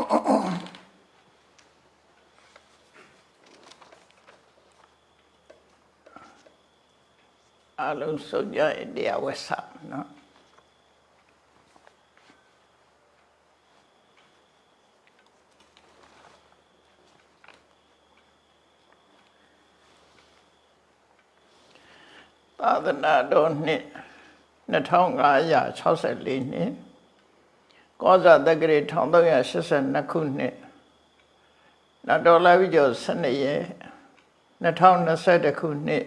အလုံးစုံကြရင်တရားဝက်ဆနော်သာသနာတော်နှစ်2564နှစ် ကောဇာတက္ကရာ1382ခုနှစ်နတ်တော်လာပြီးကျော်12ရက်2021ခုနှစ်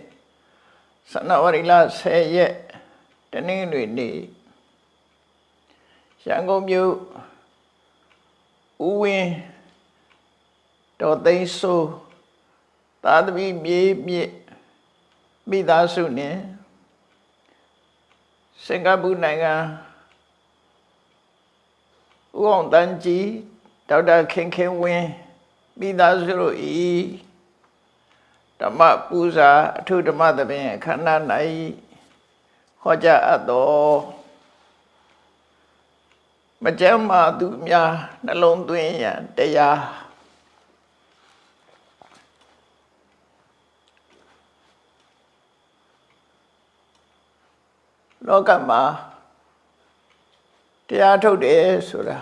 ဇန်နဝါရီလ10ရက်တနင်္ဂနွေနေ့ရန်ကုန်မြို့ဦးဝင်းတော်သိန်းစိုးသာသမီမြေမြစ်မိသားစုနဲ့စင်ကာပူနိုင်ငံ ဦးအောင်တန်းကြီးဒေါက်တာခင်ခင်ဝင်းမိသားစုတို့ဤဓမ္မပူဇာအထုဓမ္မသဘင်အခမ်းအနား၌ဟောကြားအပ်တော်မကြမ်းမာသူများနှလုံးသွင်းရန်တရားလောကမှာ တရားထုတ်တယ်ဆိုတာ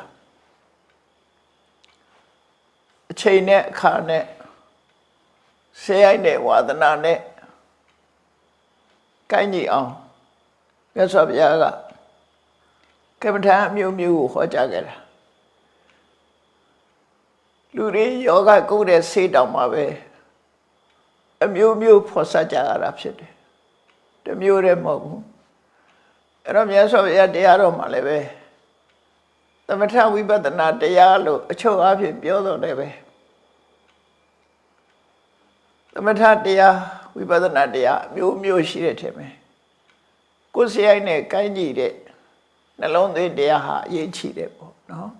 အချိန်နဲ့အခါနဲ့ဆဲရိုက်တဲ့ဝါသနာနဲ့ကိုင်းကြည့်အောင်မြတ်စွာဘုရားကကမ္မထာအမျိုးမျိုးကိုဟောကြားခဲ့တာလူတွေယောဂကုတ်တဲ့ဆေးတောင်မှာပဲအမျိုးမျိုးဖော်ဆကြရတာဖြစ်တယ်တမျိုးတည်းမဟုတ်ဘူးအဲ့တော့မြတ်စွာဘုရားတရားတော်မှာလည်းပဲ သမထဝိပဿနာတရားလို့အချုပ်အဖြစ်ပြောတော့လည်းပဲသမထတရားဝိပဿနာတရားအမျိုးမျိုးရှိတဲ့ထင်မယ်ကိုယ်စရိုက်နဲ့ကိုင်းကြည့်တဲ့နှလုံးသွင်းတရားဟာအရေးကြီးတယ်ပေါ့နော်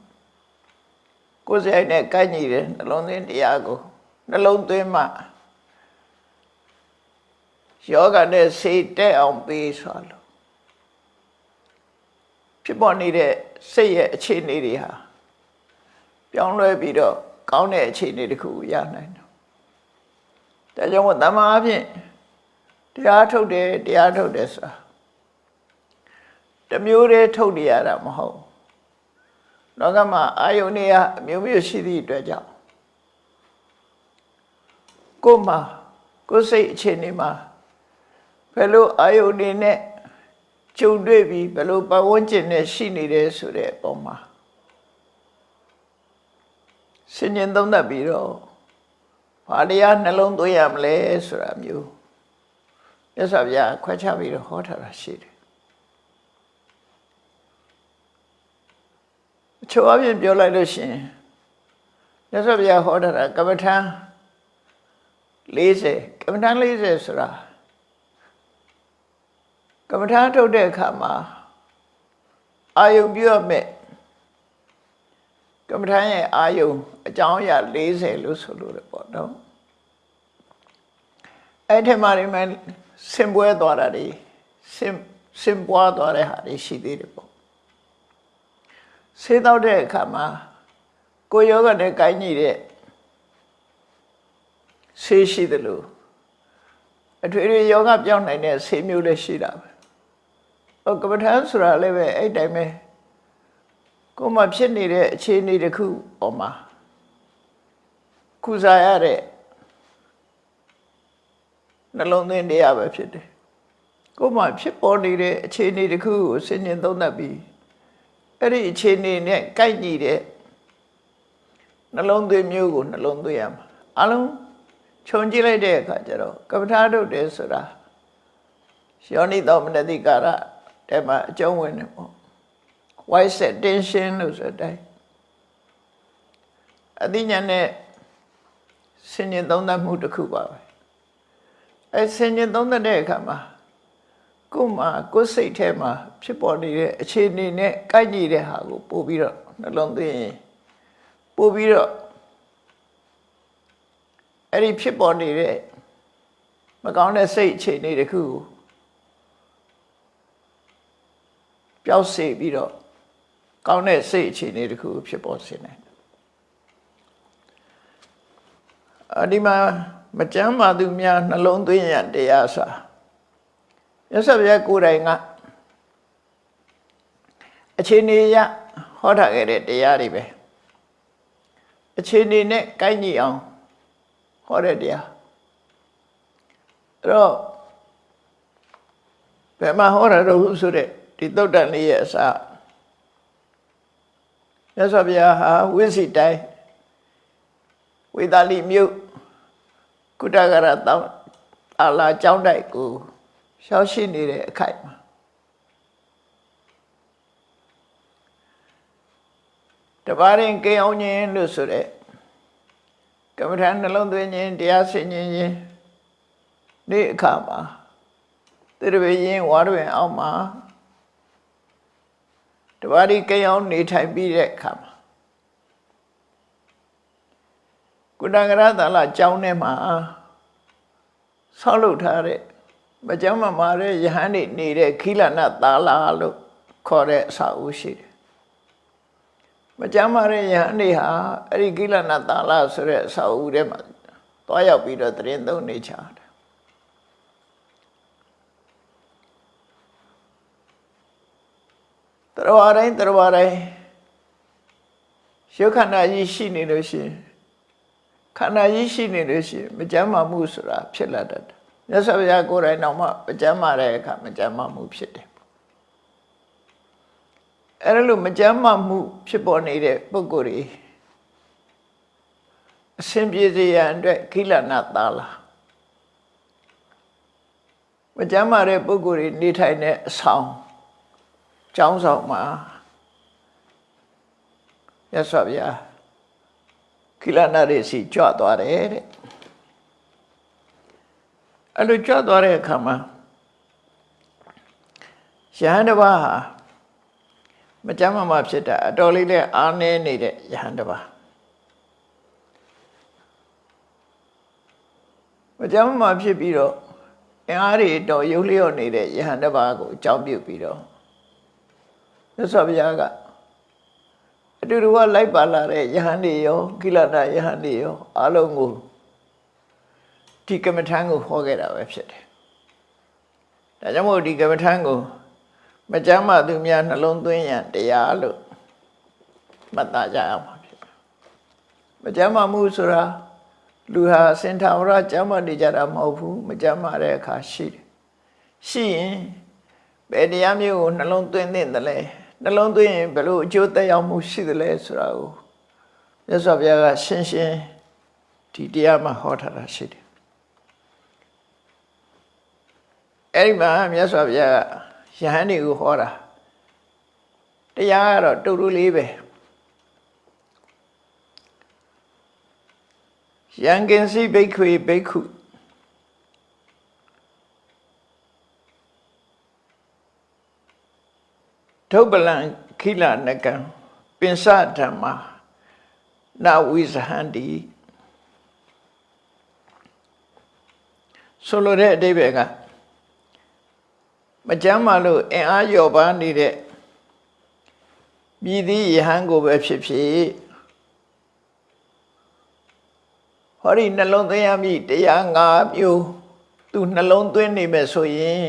ကိုယ်စရိုက်နဲ့ကိုင်းကြည့်တဲ့နှလုံးသွင်းတရားကိုနှလုံးသွင်းမှယောဂနဲ့စိတ်တက်အောင်ပေးဆိုလို့ ဖြစ်ပေါ်နေတဲ့စိတ်ရဲ့အခြေအနေတွေဟာပြောင်းလဲပြီးတော့ကောင်းတဲ့အခြေအနေတစ်ခုရနိုင်တယ်ဒါကြောင့်တမန်အဖြစ်တရားထုတ်တယ်တရားထုတ်တယ်ဆိုတာတမျိုးတည်းထုတ်နေရတာမဟုတ်လောကမှာအာယုန်တွေကအမျိုးမျိုးရှိသည့်အတွက်ကြောင့်ကိုယ်မှာကိုယ်စိတ်အခြေအနေမှာဘယ်လိုအာယုန်တွေနဲ့ ကြုံတွေ့ပြီးဘယ်လိုပတ်ဝန်းကျင်နဲ့ရှိနေတယ်ဆိုတဲ့အပေါ်မှာဆင်ញင်သုံးသပ်ပြီးတော့ဘာတရားနှလုံးသွင်းရမလဲဆိုတာမျိုးမြတ်စွာဘုရားခွဲခြားပြီးတော့ဟောထားတာရှိတယ်အချို့အပြင်ပြောလိုက်လို့ရှိရင်မြတ်စွာဘုရားဟောထားတာကမ္မထံ40ကမ္မထံ40ဆိုတာ ကမ္မထာထုတ်တဲ့အခါမှာအာယုံပြုရမယ်ကမ္မထာရဲ့အာယုံအကြောင်းအရာ40လို့ဆိုလို့ရပေါ့နော်အဲ့ထက်မှဒီမှာစင်ပွဲသွားတာဒီစင်စင်ပွားသွားတဲ့ဟာတွေရှိသေးတယ်ပေါ့ဆေးတော့တဲ့အခါမှာကိုယောဂနဲ့ကိုင်းညီတဲ့ဆေးရှိတယ်လို့အထွေထွေယောဂပြောင်းနိုင်တဲ့ဆေးမျိုးလည်းရှိတာပဲဟို ကပ္ပထန်ဆိုတာလည်းပဲအဲ့တိုင်းပဲကိုယ်မှဖြစ်နေတဲ့အခြေအနေတစ်ခုပေါ်မှာကုစားရတဲ့နှလုံးသွင်းတရားပဲဖြစ်တယ်ကိုယ်မှဖြစ်ပေါ်နေတဲ့အခြေအနေတစ်ခုကိုစဉ်းကျင်သုံးသပ်ပြီးအဲ့ဒီအခြေအနေနဲ့ကိုက်ညီတဲ့နှလုံးသွင်းမျိုးကိုနှလုံးသွင်းရမှာအလုံးခြုံကြည့်လိုက်တဲ့အခါကျတော့ကပ္ပထာထုတ်တယ်ဆိုတာယောနိသောမနတိကာရ တဲ့မှာအကျုံးဝင်တယ်ပေါ့ white set tension လို့ဆိုတဲ့အသိဉာဏ်နဲ့ဆင်ញင်သုံးသပ်မှုတစ်ခုပါပဲအဲဆင်ញင်သုံးသပ်တဲ့အခါမှာကိုယ်မှာကိုယ်စိတ်ထဲမှာဖြစ်ပေါ်နေတဲ့အခြေအနေနဲ့ကိုက်ညီတဲ့ဟာကိုပို့ပြီးတော့နှလုံးသွင်းရင်ပို့ပြီးတော့အဲ့ဒီဖြစ်ပေါ်နေတဲ့မကောင်းတဲ့စိတ်အခြေအနေတစ်ခုကို ပျောက်စေပြီးတော့ကောင်းတဲ့စိတ်အခြေအနေတစ်ခုဖြစ်ပေါ်စေနိုင်တယ်အဒီမှာမကြမ်းပါသူများနှလုံးသွင်းရန်တရားစာရသဗျာကိုယ်တိုင်ကအချိန်နေရဟောထားခဲ့တဲ့တရားတွေပဲအချိန်နေနဲ့ကိုက်ညီအောင်ဟောတဲ့တရားအဲ့တော့ဘယ်မှာဟောတာတော့ဆိုတဲ့ ဒီသုတ်တန်လေးရဲ့အစရသဗျာဟာဝိစီတိုင်းဝေသာလိမြို့ကုတကရတောင်းအာလာကျောင်းတိုက်ကိုရှောက်ရှိနေတဲ့အခိုက်မှာတပါးရင်ကေအောင်ခြင်းလို့ဆိုတဲ့ကမ္မထာနှလုံးသွင်းခြင်းတရားဆင်ခြင်းခြင်းနေ့အခါမှာတိရဝေရင်ဝါရဝင်အောင်မှာ တပါးဒီကေအောင်နေထိုင်ပြီးတဲ့အခါမှာကုတကရသလကျောင်းထဲမှာဆောက်လုပ်ထားတဲ့မကြမ်းမမာတဲ့ယဟန်နေနေတဲ့ခိလနာသာလာလို့ခေါ်တဲ့အစာအုပ်ရှိတယ်မကြမ်းမာတဲ့ယဟန်နေဟာအဲ့ဒီခိလနာသာလာဆိုတဲ့အစာအုပ်ထဲမှာသွားရောက်ပြီးတော့တရင်သုံးနေချတယ် တရဝတိုင်းတရဝတိုင်းရုပ်ခန္ဓာကြီးရှိနေလို့ရှိရင်ခန္ဓာကြီးရှိနေလို့ရှိရင်မကြမ်းမာမှုဆိုတာဖြစ်လာတတ်တယ်မြတ်စွာဘုရားကိုယ်တိုင်တော့မှမကြမ်းမာတဲ့အခါမကြမ်းမာမှုဖြစ်တယ်အဲ့ဒါလို့မကြမ်းမာမှုဖြစ်ပေါ်နေတဲ့ပုဂ္ဂိုလ်တွေအစဉ်ပြေစေရန်အတွက်ခိလနာသာလာမကြမ်းမာတဲ့ပုဂ္ဂိုလ်တွေနေထိုင်တဲ့အဆောင် ကျောင်းဆောင်မှာမြတ်စွာဘုရားခိလနာတွေစီကြွသွားတယ်တဲ့အဲ့လိုကြွသွားတဲ့အခါမှာရဟန်းတစ်ပါးဟာမကြမ်းမမဖြစ်တာအတော်လေးနဲ့အားနည်းနေတဲ့ယဟန်တစ်ပါးမကြမ်းမမဖြစ်ပြီးတော့အင်အားတွေတော်ရုပ်လျော့နေတဲ့ယဟန်တစ်ပါးကိုအကြောင်းပြုပြီးတော့ မြတ်စွာဘုရားကအတူတူကလိုက်ပါလာတဲ့ယဟန်တွေရောကိလနာယဟန်တွေရောအလုံးကိုဒီကမ္မထံကိုဟောခဲ့တာပဲဖြစ်တယ်။ဒါကြောင့်မို့ဒီကမ္မထံကိုမကြမ်းမှသူများနှလုံးသွင်းရန်တရားလို့မှတ်သားကြရမှာဖြစ်တယ်။မကြမ်းမှမှုဆိုတာလူဟာစင်ထာဝရကြမ်းမှနေကြတာမဟုတ်ဘူးမကြမ်းမှတဲ့အခါရှိတယ်။ရှိရင်ဘယ်တရားမျိုးကိုနှလုံးသွင်းသင့်တယ်လဲ နှလုံးသွင်းရင်ဘယ်လိုအကျိုးသက်ရောက်မှုရှိသလဲဆိုတာကိုမြတ်စွာဘုရားကရှင်းရှင်းဒီတရားမှာဟောထားတာရှိတယ်အဲ့ဒီမှာမြတ်စွာဘုရားကယဟန်တွေကိုဟောတာတရားကတော့တူတူလေးပဲယံကင်စီဘိက္ခွေဘိက္ခု ဒုပလံခိလနကံပင်စဓမ္မာနဝိဇဟန္တိဆိုလိုတဲ့အဓိပ္ပာယ်ကမကြမ်းမှလို့အင်အားလျော့ပါနေတဲ့မြည်သည့်ယဟန်ကိုပဲဖြစ်ဖြစ်ဟောဒီနှလုံးသွင်းရမည်တရား၅မျိုးသူနှလုံးသွင်းနေမယ်ဆိုရင်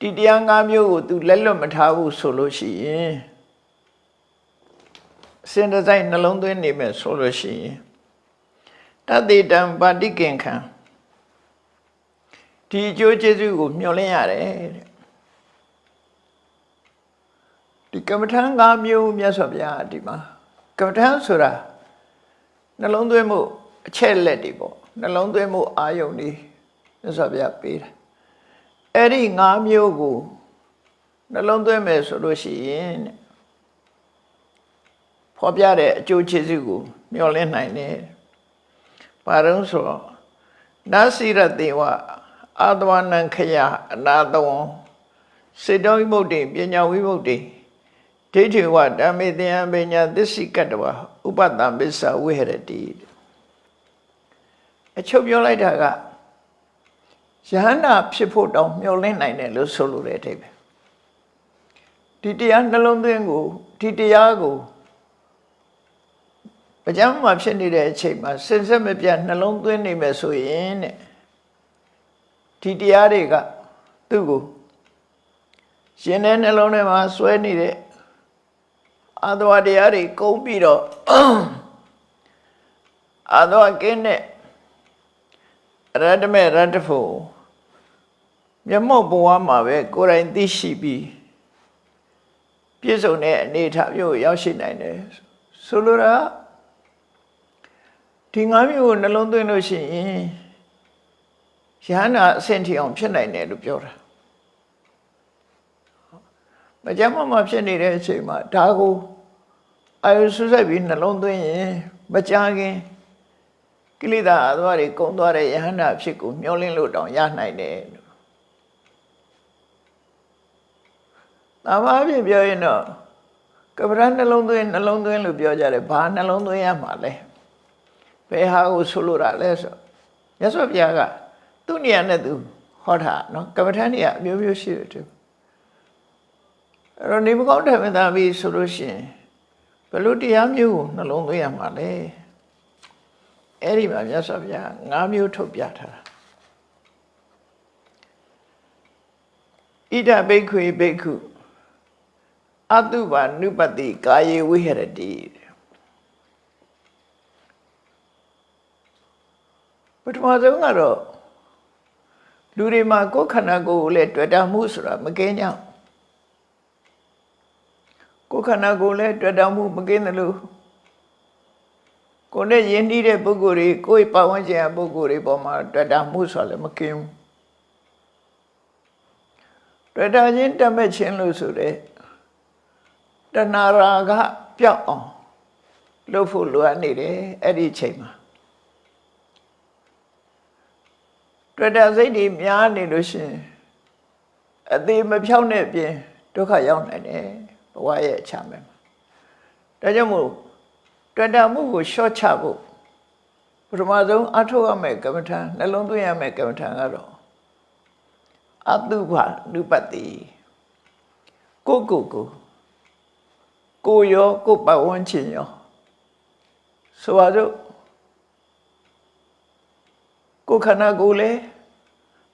ဒီတရား၅မျိုးကို तू လက်လွတ်မထားဘူးဆိုလို့ရှိရင်စင်တစိုက်နှလုံးသွင်းနေမယ်ဆိုလို့ရှိရင်တတိတံပါတိကင်ခံဒီအကျိုးကျေးဇူးကိုမျှော်လင့်ရတယ်တဲ့ဒီကမ္မထံ၅မျိုးမြတ်စွာဘုရားဒီမှာကမ္မထံဆိုတာနှလုံးသွင်းမှုအချက်လက်တွေပေါ့နှလုံးသွင်းမှုအာယုန်တွေမြတ်စွာဘုရားပေးတယ် အဲ့ဒီ၅မျိုးကိုနှလုံးသွင်းမယ်ဆိုလို့ရှိရင်ဖော်ပြတဲ့အကျိုးကျေးဇူးကို မျှော်လင့်နိုင်တယ်။ဘာလို့ဆိုတော့နာစီရတေဝအာတဝနံခယအနာတဝံစေတောဝိမုတ်တိပညာဝိမုတ်တိဒိဋ္ဌိဝဓမ္မေတယံပညာသစ္စိကတဝဥပတ္တပစ္စဝိဟရတိအချုပ်ပြောလိုက်တာက ယဟန္တာဖြစ်ဖို့တောင်မျှော်လင့်နိုင်တယ်လို့ဆိုလိုတဲ့အထိပ္ပယ်ဒီတရားနှလုံးသွင်းကိုဒီတရားကိုမကြမ်းမှာဖြစ်နေတဲ့အချိန်မှာစင်ဆက်မပြတ်နှလုံးသွင်းနေမယ်ဆိုရင်တဲ့ဒီတရားတွေကသူ့ကိုရှင်တဲ့နှလုံးထဲမှာစွဲနေတဲ့အာသဝတရားတွေကုန်းပြီးတော့အာသဝကင်းတဲ့ရတ္တမေရတ္တဖို့ မျက်မှောက်ဘဝမှာပဲကိုယ်တိုင်သိရှိပြီးပြည့်စုံတဲ့အနေအထားမျိုးကိုရောက်ရှိနိုင်တယ်ဆိုလိုတာဒီငါးမျိုးကိုနှလုံးသွင်းလို့ရှိရင်ယဟနာအဆင့်ထိအောင်ဖြစ်နိုင်တယ်လို့ပြောတာမကြမ်းမမဖြစ်နေတဲ့အချိန်မှာဒါကိုအာယုဆုစိုက်ပြီးနှလုံးသွင်းရင်မကြခင်ကိလေသာအသွားတွေကုံသွားတဲ့ယဟန္တာဖြစ်ကိုမျောလင်းလို့တောင်ရနိုင်တယ် လို့။ဒါမှအပြင်ပြောရင်တော့ကပ္ပရနှလုံးသွင်းနှလုံးသွင်းလို့ပြောကြတယ်ဘာနှလုံးသွင်းရမှာလဲ။ဘယ်ဟာကိုဆိုလိုတာလဲဆိုမြတ်စွာဘုရားကသူ့နေရာနဲ့သူဟောတာနော်ကပ္ပထန်နေရာအမျိုးမျိုးရှိတယ်သူ။အဲ့တော့နေမကောင်းတယ်မသားပြီးဆိုလို့ရှိရင်ဘယ်လိုတရားမျိုးကိုနှလုံးသွင်းရမှာလဲ။အဲ့ဒီမှာမြတ်စွာဘုရား၅မျိုးထုတ်ပြထားတာဣဒဘိက္ခွေဘိက္ခု အတုပါနုပတိကာယေဝိဟရတိပထမဆုံးကတော့လူတွေမှာကိုယ်ခန္ဓာကိုယ်ကိုလည်းတွေ့တာမှုဆိုတာမကင်းကြကိုယ်ခန္ဓာကိုယ်လည်းတွေ့တာမှုမကင်းတယ်လို့ကိုယ်နဲ့ယဉ်နှီးတဲ့ပုဂ္ဂိုလ်တွေကိုယ်ပတ်ဝန်းကျင်ပုဂ္ဂိုလ်တွေပေါ်မှာတွေ့တာမှုဆိုလည်းမကင်းဘူးတွေ့တာချင်းတတ်မဲ့ချင်းလို့ဆိုတဲ့ တဏှာရာကပျောက်အောင်လုပ်ဖို့လိုအပ်နေတယ်အဲ့ဒီအချိန်မှာတွေ့တာစိတ်တွေများနေလို့ရှိရင်အသေးမဖြောင်းတဲ့အပြင်ဒုက္ခရောက်နိုင်တယ်ဘဝရဲ့အချမ်းပဲဒါကြောင့်မို့တွေ့တာမှုကိုရှော့ချဖို့ပထမဆုံးအထောက်ရမယ်ကမ္မထာနှလုံးသွင်းရမယ်ကမ္မထာကတော့အတုဘနုပတိကိုကိုကို ကိုရောကိုပတ်ဝန်းကျင်ရောဆိုပါစို့ကိုခန္ဓာကိုယ်လေ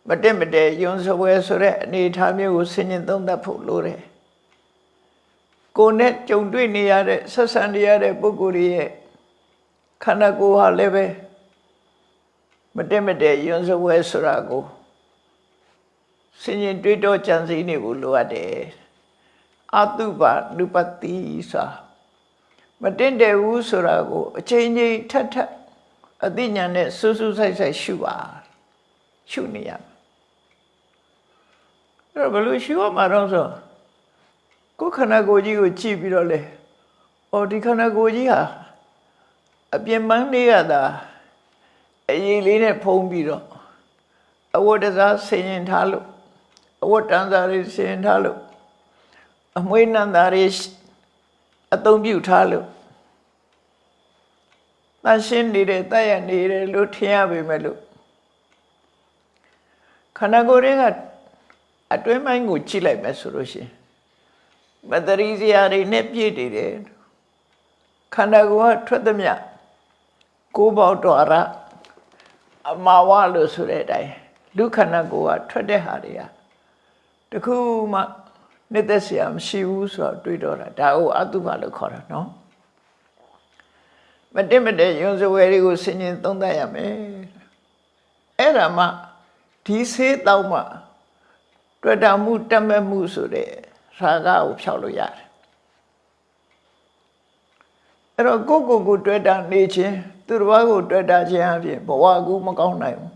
မတက်မတဲယွန်းစပွဲဆိုတဲ့အနေအထားမျိုးကိုဆင်ញင်သုံးသပ်ဖို့လိုတယ်ကိုယ်နဲ့ကြုံတွေ့နေရတဲ့ဆက်ဆံနေရတဲ့ပုဂ္ဂိုလ်ရဲ့ခန္ဓာကိုယ်ဟာလည်းပဲမတက်မတဲယွန်းစပွဲဆိုတာကိုဆင်ញင်တွေးတောကြံစည်နေဖို့လိုအပ်တယ် အတုပနုပတိစာမတင်တယ်ဘူးဆိုတာကိုအချိန်ချင်းထက်ထက်အသိဉာဏ်နဲ့စူးစူးဆိုင်ဆိုင်ရှုပါရှုနေရမယ်အဲ့တော့ဘယ်လိုရှုရမှာတော့ဆိုကိုယ်ခန္ဓာကိုယ်ကြီးကိုကြည့်ပြီးတော့လေအော်ဒီခန္ဓာကိုယ်ကြီးဟာအပြင်ပန်းလေးရတာအရေးလေးနဲ့ဖုံးပြီးတော့အဝတ်တစားဆင်ရင်ထားလို့အဝတ်တန်းစားလေးဆင်ရင်ထားလို့ အမွေးနန္တာတွေအသုံးပြုထားလို့တန်ရှင်းနေတယ်တည့်ရနေတယ်လို့ထင်ရပေမဲ့လို့ခန္ဓာကိုယ်တွေကအတွင်းပိုင်းကိုကြည့်လိုက်မယ်ဆိုလို့ရှိရင်မတရီစရာတွေနဲ့ပြည့်နေတယ်ခန္ဓာကိုယ်ကထွက်သမျှကိုးပေါက်တော်ရအမာဝလို့ဆိုတဲ့အတိုင်းလူခန္ဓာကိုယ်ကထွက်တဲ့ဟာတွေကတခုမှ နှစ်သက်စရာမရှိဘူးဆိုတော့တွေးတော့တာဒါဟုတ်အတုပလို့ခေါ်တာနော်မတင်မတဲ့ယွန်စဝဲတွေကိုဆင်ញင်သုံးသပ်ရမယ်အဲ့ဒါမှဒီဆေးတောက်မှတွေ့တာမှုတတ်မဲ့မှုဆိုတဲ့ရာဂကိုဖြောက်လို့ရတယ်အဲ့တော့ကိုကိုကိုတွေ့တာနေခြင်းသူတစ်ပါးကိုတွေ့တာခြင်းအပြင်ဘဝကူမကောင်းနိုင်ဘူး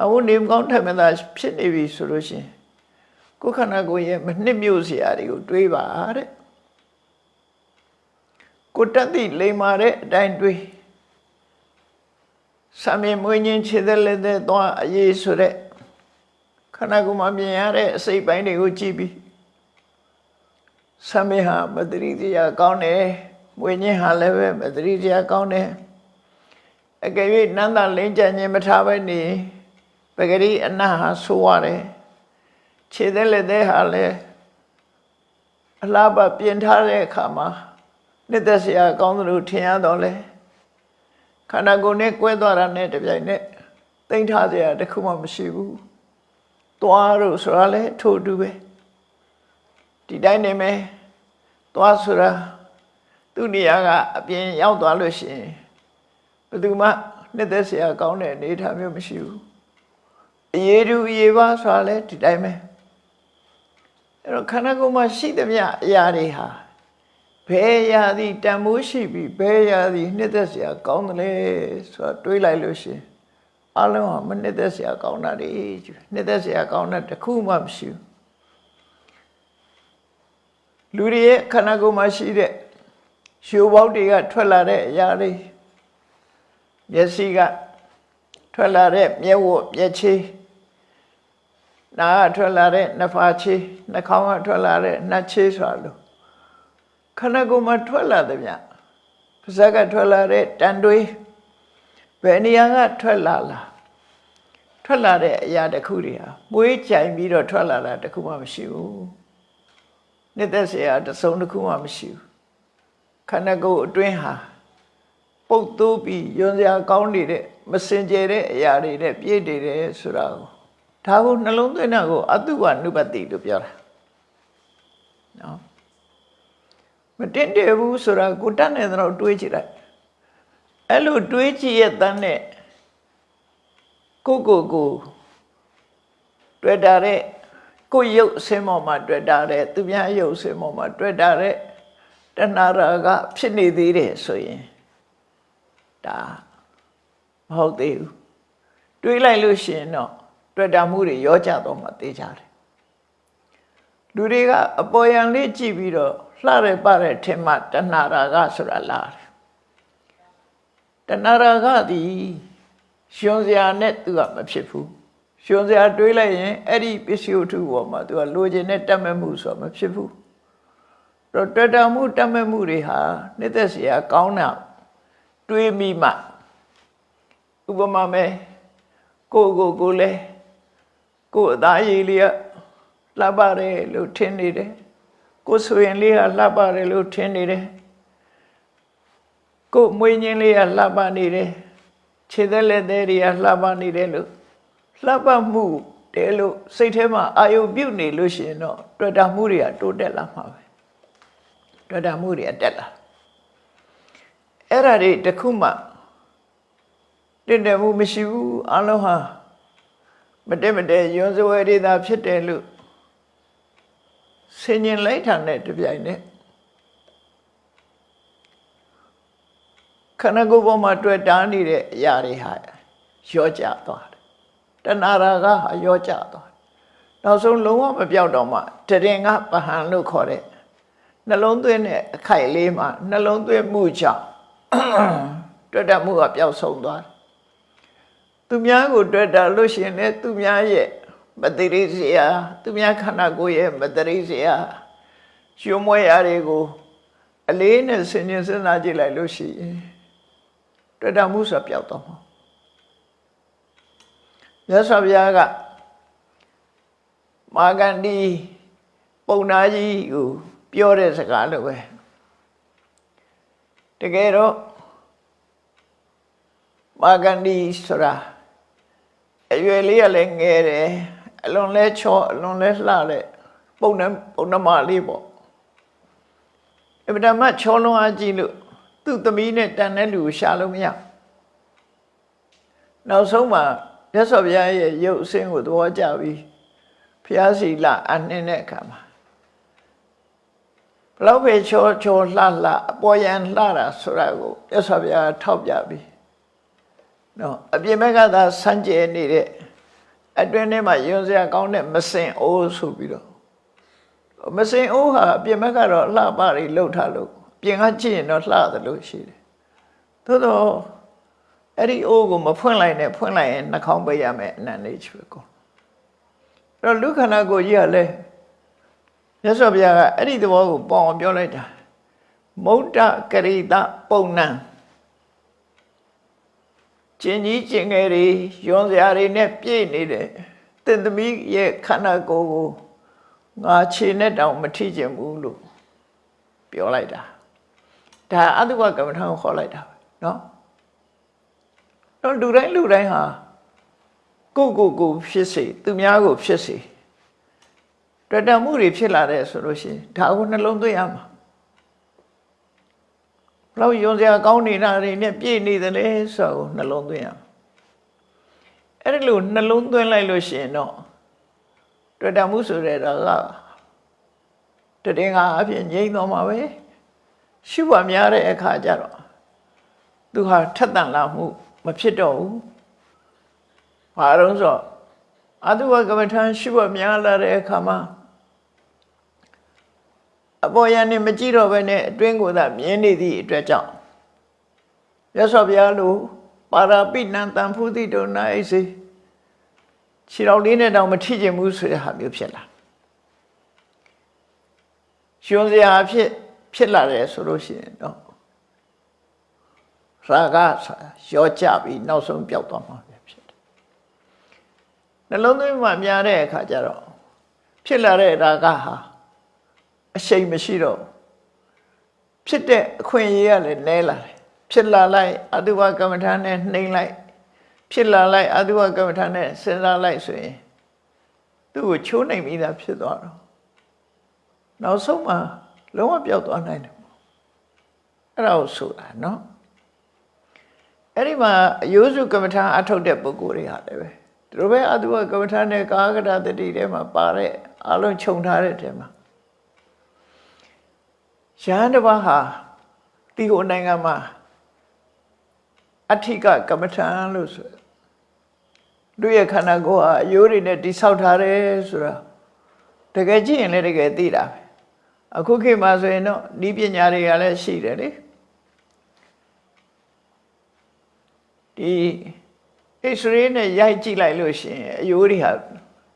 အခုနေမကောင်းထက်မသာဖြစ်နေပြီဆိုလို့ရှိရင် ကိုယ်ခန္ဓာကိုယ်ရဲ့မနှစ်မြို့စရာတွေကိုတွေးပါတဲ့ကိုတတ်သိလိမ္မာတဲ့အတိုင်းတွေးဆံမြင်မွေးခြင်းခြေသက်လက်သက်သွားအရေးဆိုတဲ့ခန္ဓာကိုယ်မှာမြင်ရတဲ့အစိတ်ပိုင်းတွေကိုကြည့်ပြီးဆံမြင်ဟာမတရိတရားကောင်းတယ်မွေးခြင်းဟာလည်းပဲမတရိတရားကောင်းတယ်အကယ်၍နန္တလင်းကြခြင်းမထားပဲနေပဂရိအနတ်ဟာဆိုရတယ် ခြေသက်လက်သက်ဟာလည်းအလားပါပြင်ထားတဲ့အခါမှာနှစ်သက်စရာကောင်းသလိုထင်ရတော့လေခန္ဓာကိုယ်နဲ့ကွဲသွားတာနဲ့တပြိုင်နက်တိမ့်ထားစရာတခုမှမရှိဘူးသွားလို့ဆိုတာလဲထို့အတူပဲဒီတိုင်းနေမယ်သွားဆိုတာသူ့နေရာကအပြင်ရောက်သွားလို့ရှိရင်ဘယ်သူမှနှစ်သက်စရာကောင်းတဲ့အနေအထားမျိုးမရှိဘူးအရေးတူအရေးပါဆိုတာလဲဒီတိုင်းပဲ အဲ့တော့ခန္ဓာကိုယ်မှာရှိသမျှအရာတွေဟာဘယ်ရာသည်တန်မိုးရှိပြီးဘယ်ရာသည်နှစ်သက်စရာကောင်းတယ်လဲဆိုတာတွေးလိုက်လို့ရှင်အလုံးဟာမနှစ်သက်စရာကောင်းတာတွေနှစ်သက်စရာကောင်းတာတစ်ခုမှမရှိဘူးလူတွေရဲ့ခန္ဓာကိုယ်မှာရှိတဲ့ရှူပေါက်တွေကထွက်လာတဲ့အရာတွေမျက်စိကထွက်လာတဲ့မျက်ဝတ်မျက်ခြေ နာကထွက်လာတဲ့နှဖာချေးနှခေါင်းကထွက်လာတဲ့နှချေးဆိုတာလို့ခန္ဓာကိုယ်မှာထွက်လာသည်ဗျပါးစပ်ကထွက်လာတဲ့တန်တွေးဘယ်နေရာကထွက်လာလားထွက်လာတဲ့အရာတစ်ခုတွေဟာမွေးကြိုင်ပြီးတော့ထွက်လာတာတစ်ခုမှမရှိဘူးနှစ်သက်စရာတစ်စုံတစ်ခုမှမရှိဘူးခန္ဓာကိုယ်အတွင်းဟာပုတ်တိုးပြီးယွန်စရာကောင်းနေတဲ့မစင်ကြဲတဲ့အရာတွေနဲ့ပြည့်နေတယ်ဆိုတာကို ဒါကိုနှလုံးသွင်းတာကိုအတုဝနုပတိလို့ပြောတာနော်မတင်တယ်ဘူးဆိုတာကိုတတ်နေတော့တွေးကြည့်လိုက်အဲ့လိုတွေးကြည့်ရဲ့တန်းနဲ့ကိုကိုကိုတွေ့တာတဲ့ကိုရုပ်အစင်းပေါ်မှာတွေ့တာတဲ့သူများရုပ်အစင်းပေါ်မှာတွေ့တာတဲ့တဏှာရာကဖြစ်နေသေးတယ်ဆိုရင်ဒါမဟုတ်သေးဘူးတွေးလိုက်လို့ရှိရင်တော့ တွေ့တာမှုတွေရောကြတော့မှသိကြတယ်လူတွေကအပေါ်ယံလေးကြည့်ပြီးတော့လှရပတဲ့ထင်မှတဏှာရာကဆိုတာလာတယ်တဏှာရာကသည်ရှင်စရာနဲ့သူကမဖြစ်ဘူးရှင်စရာတွေးလိုက်ရင်အဲ့ဒီပစ္စည်းဝတ္ထုပေါ်မှာသူကလိုချင်တဲ့တတ်မဲ့မှုဆိုတာမဖြစ်ဘူးတော့တွေ့တာမှုတတ်မဲ့မှုတွေဟာနှစ်သက်စရာကောင်းတာတွေးမိမှဥပမာမဲ့ကိုကိုကိုလဲ ကိုအသားရည်လေးကလှပတယ်လို့ထင်နေတယ်ကိုဆိုရင်လေးကလှပတယ်လို့ထင်နေတယ်ကိုမွေးညင်းလေးကလှပနေတယ်ခြေသက်လက်သေးတွေကလှပနေတယ်လို့လှပမှုတဲလို့စိတ်ထဲမှာအာယုပြုတ်နေလို့ရှိရင်တော့တွေ့တာမှုတွေကတိုးတက်လာမှာပဲတွေ့တာမှုတွေကတက်လာအဲ့ဒါတွေတခုမှတင်တယ်မှုမရှိဘူးအလုံးဟာ မတက်မတက်ယွန်းစဝဲတွေသာဖြစ်တယ်လို့ဆင်ញင်လိုက်တာနဲ့တပြိုင်နက်ခန္ဓာကိုယ်ပေါ်မှာတွေ့တားနေတဲ့အရာတွေဟာရောကျသွားတယ်တဏှာရာကဟာရောကျသွားတယ်နောက်ဆုံးလုံးဝမပြောက်တော့မှတရင်ကပဟံလို့ခေါ်တဲ့နှလုံးသွင်းတဲ့အခိုက်လေးမှာနှလုံးသွင်းမှုကြောင့်တွေ့တတ်မှုကပျောက်ဆုံးသွားတယ် သူများကိုတွေ့တာလို့ရှိရင်လည်းသူများရဲ့မတရိစရာသူများခန္ဓာကိုယ်ရဲ့မတရိစရာရွှေမွဲရာတွေကိုအလေးနဲ့ဆင်ញင်စဉ်းစားကြည့်လိုက်လို့ရှိရင်တွေ့တာမှုဆိုပျောက်သွားမှာမြတ်စွာဘုရားကမာဂန္ဒီပုံနာကြီးကိုပြောတဲ့စကားလိုပဲတကယ်တော့မာဂန္ဒီဆိုတာ အရွယ်လေးကလည်းငယ်တယ်အလွန်လဲချောအလွန်လဲလှတဲ့ပုံနှပုံနှမလေးပေါ့အဗဒမချောလုံးအားကြည့်လို့သူ့သမီးနဲ့တန်တဲ့လူကိုရှာလို့မရနောက်ဆုံးမှာမြတ်စွာဘုရားရဲ့ရုပ်အစင်းကိုသဘောကျပြီးဘုရားစီလာအနှင်းတဲ့အခါမှာဘလောက်ပဲချောချောလှလှအပေါ်ယံလှတာဆိုတာကိုမြတ်စွာဘုရားထောက်ပြပြီး နော်အပြင်ဘက်ကသာစမ်းကြဲနေတဲ့အတွင်းထဲမှာယွန်းစရာကောင်းတဲ့မစင်အိုးဆိုပြီးတော့မစင်အိုးဟာအပြင်ဘက်ကတော့လှပတွေလှုပ်ထားလို့ပြင်ကကြည့်ရင်တော့လှတယ်လို့ရှိတယ်သို့တော့အဲ့ဒီအိုးကိုမဖွင့်လိုက်နဲ့ဖွင့်လိုက်ရင်နှာခေါင်းပိတ်ရမယ်အနန္တိချွေကုန်အဲ့တော့လူခန္ဓာကိုယ်ကြီးကလည်းမြတ်စွာဘုရားကအဲ့ဒီသဘောကိုပေါအောင်ပြောလိုက်တာမௌတ္တကရိတပုံနံ ကျင်ကြီးကျင်ငယ်တွေယွန်စရာတွေနဲ့ပြည့်နေတယ်တင့်သမီးရဲ့ခန္ဓာကိုယ်ကိုငါခြေနဲ့တောင်မထိကျင်ဘူးလို့ပြောလိုက်တာ ဒါအတုဝကမ္မထာကိုခေါ်လိုက်တာပဲเนาะတော့လူတိုင်းလူတိုင်းဟာကိုယ့်ကိုယ်ကိုဖြစ်စေသူများကိုဖြစ်စေတွေ့တမှုတွေဖြစ်လာတဲ့ဆိုလို့ရှိရင်ဒါကိုနှလုံးသွင်းရမှာ ဘလို့ယုံစရာကောင်းနေတာတွေနဲ့ပြည့်နေတယ်လေဆိုတော့နှလုံးသွင်းရမှာအဲ့ဒီလိုနှလုံးသွင်းလိုက်လို့ရှိရင်တော့တွေ့တမှုဆိုတဲ့တော့ကတည်ငါအဖြစ်ငြိမ့်တော့မှာပဲရှုပါများတဲ့အခါကျတော့သူဟာထက်တန်လာမှုမဖြစ်တော့ဘူး။ဘာလို့ဆိုအတုဝကမ္မထံရှုပါများလာတဲ့အခါမှာ အပေါ်ယံနေမကြည့်တော့ဘဲနဲ့အတွင်းကိုသာမြင်နေသည့်အတွက်ကြောင့်ရသော်ဘုရားလိုပါရာပိဏံတံဖုတိတုနာအိစေခြေတော်လေးနဲ့တောင်မထိကျင်ဘူးဆိုတဲ့ဟာမျိုးဖြစ်လာရှင်စရာဖြစ်ဖြစ်လာတယ်ဆိုလို့ရှိရင်တော့ရာဂရောကြပြီးနောက်ဆုံးပျောက်သွားမှာပဲဖြစ်တယ်နှလုံးသွင်းမှများတဲ့အခါကျတော့ဖြစ်လာတဲ့ရာဂဟာ အရှိန်မရှိတော့ဖြစ်တဲ့အခွင့်အရေးကလည်းနဲလာတယ်ဖြစ်လာလိုက်အတုဝကမ္မထာနဲ့နှိမ့်လိုက် ဖြစ်လာလိုက်အတုဝကမ္မထာနဲ့စဉ်းစားလိုက်ဆိုရင်သူ့ကိုချိုးနိုင်ပြီးသားဖြစ်သွားတော့နောက်ဆုံးမှာလုံးဝပျောက်သွားနိုင်တယ်အဲ့ဒါကိုဆိုတာနော်အဲ့ဒီမှာအယုစုကမ္မထာအထုတ်တဲ့ပုဂ္ဂိုလ်တွေဟာလည်းပဲသူတို့ပဲအတုဝကမ္မထာနဲ့ကာကတတတိထဲမှာပါတဲ့အလုံးခြုံထားတဲ့ထဲမှာ ရဟန်းတစ်ပါးဟာဒီကိုနိုင်ငံမှာအဋ္ဌိကကမ္မထံလို့ဆိုတို့ရဲ့ခန္ဓာကိုယ်ဟာအယိုးတွေနဲ့တိဆောက်ထားတယ်ဆိုတာတကယ်ကြည့်ရင်လည်းတကယ်သိတာပဲအခုခေတ်မှာဆိုရင်တော့ဤပညာတွေကလည်းရှိတယ်လေဒီ X-ray နဲ့ရိုက်ကြည့်လိုက်လို့ရှိရင်အယိုးတွေဟာ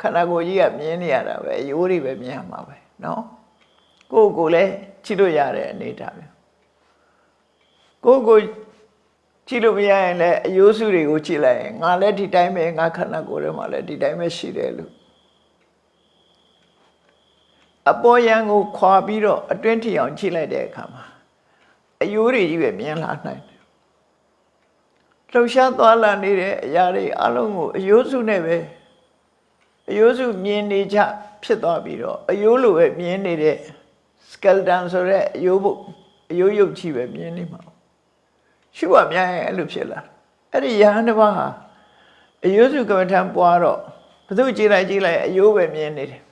ခန္ဓာကိုယ်ကြီးကမြင်နေရတာပဲအယိုးတွေပဲမြင်ရမှာပဲเนาะကိုယ်ကိုယ်လည်း ကြည့်လို့ရတဲ့အနေအထားပဲကိုယ်ကိုကြည့်လို့မရရင်လည်းအယိုးစုတွေကိုကြည့်လိုက်ရင်ငါလည်းဒီတိုင်းပဲငါခန္ဓာကိုယ်ထဲမှာလည်းဒီတိုင်းပဲရှိတယ်လို့အပေါ်ယံကိုခွာပြီးတော့အတွင်းထီအောင်ကြည့်လိုက်တဲ့အခါမှာအယိုးတွေကြီးပဲမြင်လာနိုင်တယ်လှုပ်ရှားသွားလာနေတဲ့အရာတွေအလုံးကိုအယိုးစုနဲ့ပဲအယိုးစုမြင်နေကြဖြစ်သွားပြီးတော့အယိုးလိုပဲမြင်နေတဲ့ skeleton ဆိုတဲ့အယိုးဘုတ်အယိုးရုပ်ကြီးပဲမြင်နေမှာရှုပါများရင်အဲ့လိုဖြစ်လာအဲ့ဒီယဟန်တစ်ပါးဟာအယိုးစုကမ္မထံပွားတော့ဘသူကြည့်လိုက်ကြည့်လိုက်အယိုးပဲမြင်နေတယ်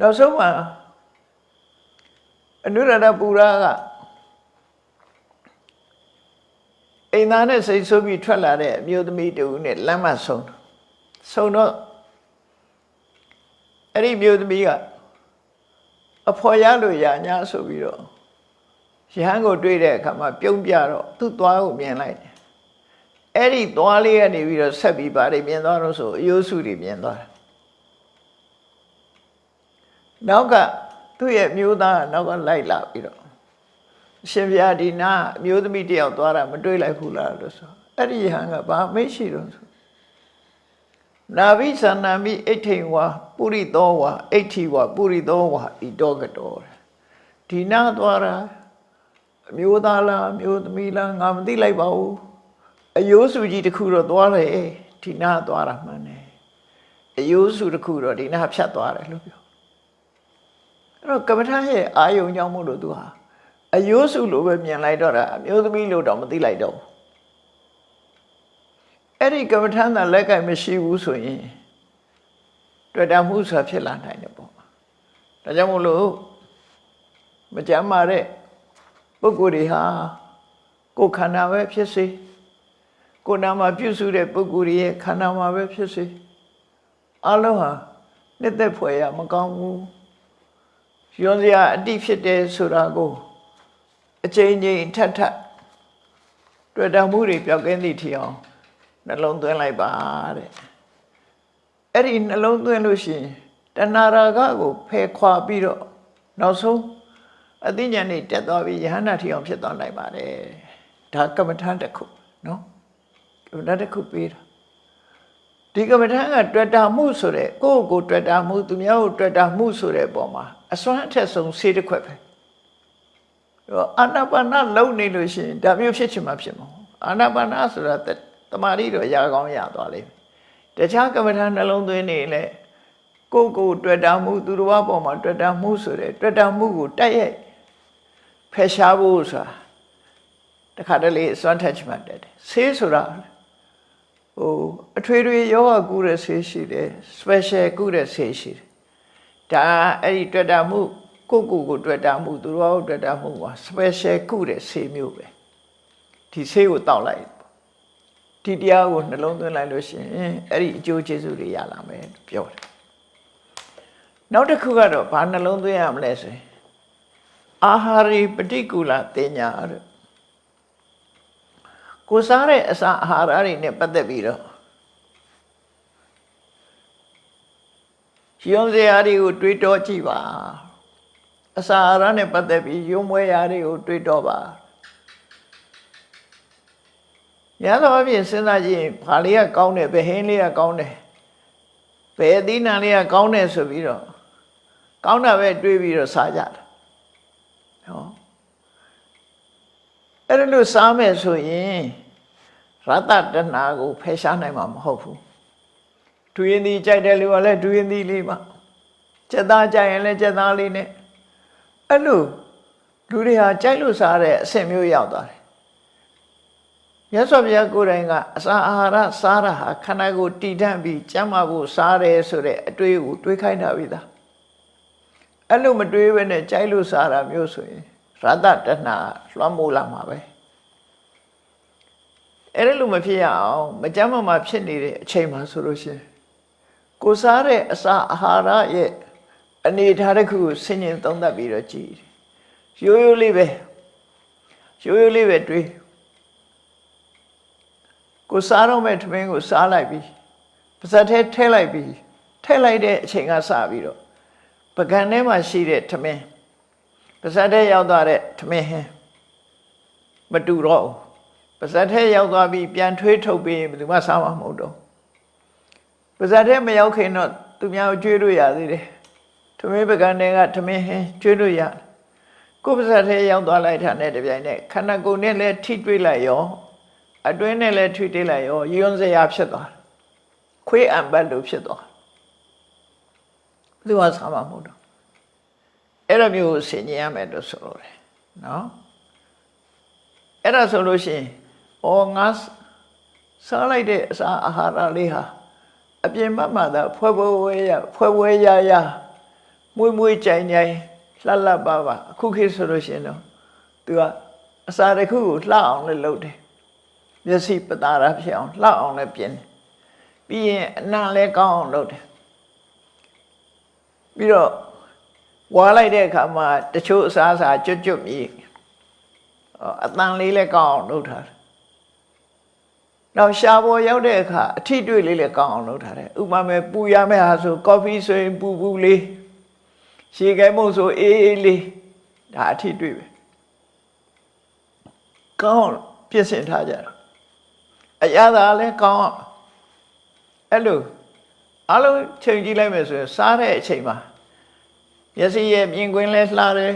နောက်ဆုံးမှာအနုရဒပူရာကအိမ်သားနဲ့စိတ်ဆိုးပြီးထွက်လာတဲ့အမျိုးသမီးတူနဲ့လမ်းမဆုံးဆုံးတော့အဲ့ဒီမျိုးသမီးက အဖော်ရလို့ရညာဆိုပြီးတော့ရဟန်းကိုတွေ့တဲ့အခါမှာပြုံးပြတော့သူ့သွားကိုမြင်လိုက်တယ်အဲ့ဒီသွားလေးကနေပြီးတော့ဆက်ပြီးပါတယ်မြင်သွားတော့ဆိုအယိုးစုတွေမြင်သွားတယ်နောက်ကသူ့ရဲ့မျိုးသားကနောက်ကလိုက်လာပြီးတော့အရှင်ဘုရားဒီနာအမျိုးသမီးတယောက်သွားတာမတွေ့လိုက်ဘူးလားလို့ဆိုအဲ့ဒီဟန်ကဘာမေ့ရှိတော့ဆိုနာဘိသန္နာမိအိဋ္ဌိဝါ ပုရိသောဝါအိဋ္ဌိဝါပုရိသောဝါဤတော့ကတော်ဒီနာသွားတာအမျိုးသားလားအမျိုးသမီးလားငါမသိလိုက်ပါဘူးအယိုးစုကြီးတစ်ခုတော့သွားတယ်ဒီနာသွားတာမှန်တယ်အယိုးစုတစ်ခုတော့ဒီနာဖြတ်သွားတယ်လို့ပြောအဲ့တော့ကမ္မထာရဲ့အာယုံကြောင့်မို့လို့သူဟာအယိုးစုလိုပဲမြင်လိုက်တော့တာအမျိုးသမီးလို့တော့မသိလိုက်တော့အဲ့ဒီကမ္မထာသာလက်ကင်မရှိဘူးဆိုရင် တွေ့တာမှုဆိုတာဖြစ်လာနိုင်တယ်ပေါ့ဒါကြောင့်မို့လို့မကြမ်းမာတဲ့ပုဂ္ဂိုလ်တွေဟာကိုယ်ခန္ဓာပဲဖြစ်စေကိုယ်နာမှာပြုစုတဲ့ပုဂ္ဂိုလ်ရဲ့ခန္ဓာမှာပဲဖြစ်စေအလုံးဟာနှစ်သက်ဖွယ်ရမကောင်းဘူးရွံစရာအတိဖြစ်တယ်ဆိုတာကိုအချိန်ချင်းထပ်ထပ်တွေ့တာမှုတွေပြောက်ကင်းသည့်ထီအောင်နှလုံးသွင်းလိုက်ပါတဲ့ အဲ့ဒီနှလုံးသွင်းလို့ရှိရင်တဏှာရာဂကိုဖယ်ခွာပြီးတော့နောက်ဆုံးအသိဉာဏ်နဲ့တက်သွားပြီးယဟန္တာထီအောင်ဖြစ်သွားနိုင်ပါတယ်ဒါကမ္မထာတစ်ခုနော်ကမ္မထာတစ်ခုပေးတာဒီကမ္မထာကတွေ့တာမှုဆိုတဲ့ကိုယ့်ကိုတွေ့တာမှုသူများကိုတွေ့တာမှုဆိုတဲ့ပုံမှာအစွမ်းအထက်ဆုံးဆေးတစ်ခွက်ပဲတော့အာနာပါနလုံနေလို့ရှိရင်ဒါမျိုးဖြစ်ချင်မှဖြစ်မှာအာနာပါနဆိုတာတမာတိတော့ရာကောင်းရသွားလိမ့်မယ် တခြားကမ္မထာနှလုံးသွင်းနေလဲကိုယ်ကိုတွေ့တာမှုသူတော်ဘာပေါ်မှာတွေ့တာမှုဆိုတဲ့တွေ့တာမှုကိုတိုက်ရိုက်ဖယ်ရှားဖို့ဆိုတာတခါတလေအစွမ်းထက်ချမှတ်တယ်ဆေးဆိုတာဟိုအထွေထွေယောဂကုတဲ့ဆေးရှိတယ် special ကုတဲ့ဆေးရှိတယ်ဒါအဲ့ဒီတွေ့တာမှုကိုကိုကိုတွေ့တာမှုသူတော်ဘာကိုတွေ့တာမှုပါ special ကုတဲ့ဆေးမျိုးပဲဒီဆေးကိုတောက်လိုက် ဒီတရားကိုနှလုံးသွင်းလိုက်လို့ရှိရင်အဲ့ဒီအကျိုးကျေးဇူးတွေရလာမယ်ပြောတယ်နောက်တစ်ခုကတော့ဘာနှလုံးသွင်းရမလဲဆိုရင်အာဟာရိပฏิကူလတင်ညာတဲ့ကိုစားတဲ့အစာအာဟာရတွေနဲ့ပတ်သက်ပြီးတော့ရုံစရာတွေကိုတွေးတောကြည့်ပါအစာအာဟာရနဲ့ပတ်သက်ပြီးရုံမွဲရာတွေကိုတွေးတောပါ ရသော်အပြင်စဉ်းစားကြည့်ရင်ဘာလေးကကောင်းတယ်ဘယ်ဟင်းလေးကကောင်းတယ်ဘယ်အသီးနှံလေးကကောင်းတယ်ဆိုပြီးတော့ကောင်းတာပဲတွေးပြီးတော့စားကြတာဟောအဲ့ဒါလို့စားမယ်ဆိုရင်ရတ္တတဏှာကိုဖယ်ရှားနိုင်မှာမဟုတ်ဘူးဒူရင်ဒီကြိုက်တယ်လူကလည်းဒူရင်ဒီလေးပါစက်သားကြိုက်ရင်လည်းစက်သားလေးနဲ့အဲ့လိုလူတွေဟာကြိုက်လို့စားတဲ့အဆင့်မျိုးရောက်သွားတယ် မြတ်စွာဘုရားကိုယ်တိုင်ကအစာအာဟာရစားတာဟာခန္ဓာကိုယ်တည်တံ့ပြီးကျန်းမာဖို့စားတယ်ဆိုတဲ့အတွေးကိုတွေးခိုင်းတာပြီသားအဲ့လိုမတွေးဘဲနဲ့ကြိုက်လို့စားတာမျိုးဆိုရင်ရတ္တတဏှာလွှမ်းမိုးလာမှာပဲအဲ့ဒါလိုမဖြစ်ရအောင်မကြမ်းမမာဖြစ်နေတဲ့အချိန်မှာဆိုလို့ရှိရင်ကိုစားတဲ့အစာအာဟာရရဲ့အနေထားတစ်ခုကိုဆင်ញင်သုံးသပ်ပြီးတော့ကြည်ရိုးရိုးလေးပဲရိုးရိုးလေးပဲတွေး ကိုစားတော့မဲ့ထမင်းကိုစားလိုက်ပြီးပါဇက်ထဲထည့်လိုက်ပြီးထည့်လိုက်တဲ့အချိန်ကစပြီးတော့ပကံထဲမှာရှိတဲ့ထမင်းပါဇက်ထဲရောက်သွားတဲ့ထမင်းဟင်းမတူတော့ဘူးပါဇက်ထဲရောက်သွားပြီးပြန်ထွေးထုတ်ပြီးဘယ်သူမှစားမှာမဟုတ်တော့ပါဇက်ထဲမရောက်ခင်တော့သူများကိုကျွေးလို့ရသေးတယ်ထမင်းပကံထဲကထမင်းဟင်းကျွေးလို့ရတယ်ကိုယ်ပါဇက်ထဲရောက်သွားလိုက်တာနဲ့တပြိုင်နက်ခန္ဓာကိုယ်နဲ့လည်းထိတွေ့လိုက်ရော အတွင်းနဲ့လည်းထွေးတိလိုက်ရောယွန်းစရာဖြစ်သွားတယ်ခွေးအံပတ်လို့ဖြစ်သွားတယ်ဘယ်သူမှစားမှာမဟုတ်တော့အဲ့လိုမျိုးဆင်ញင်ရမယ်လို့ဆိုလို့တယ်နော်အဲ့ဒါဆိုလို့ရှိရင်ဩငါစားလိုက်တဲ့အစာအာဟာရလေးဟာအပြင်ဘက်မှာသာဖွဲဖွဲဝဲရဖွဲဖွဲရရမွေးမွေးကြိုင်ကြိုင်လှလှပပအခုခေတ်ဆိုလို့ရှိရင်တော့သူကအစာတစ်ခုကိုလှအောင်လည်းလုပ်တယ် မျက်စိပတာရဖြစ်အောင်လှအောင်လည်းပြင်တယ်ပြီးရင်အနံ့လည်းကောင်းအောင်လုပ်တယ်ပြီးတော့ဝါလိုက်တဲ့အခါမှာတချို့အစားအစာကျွတ်ကျွတ်မြည်အတန်လေးလည်းကောင်းအောင်လုပ်ထားတယ်နောက်ရှားပေါ်ရောက်တဲ့အခါအထီးတွေ့လေးလည်းကောင်းအောင်လုပ်ထားတယ်ဥပမာမဲ့ပူရမယ့်ဟာဆိုကော်ဖီဆိုရင်ပူပူလေးရှေခဲမုံဆိုအေးအေးလေးဒါအထီးတွေ့ပဲကောင်းပြင်ဆင်ထားကြတာ အရသာလည်းကောင်းအောင်အဲ့လိုအလုံးချိန်ကြည့်လိုက်မယ်ဆိုရင်စားတဲ့အချိန်မှာမျက်စိရဲ့မြင်ကွင်းလဲလှတယ်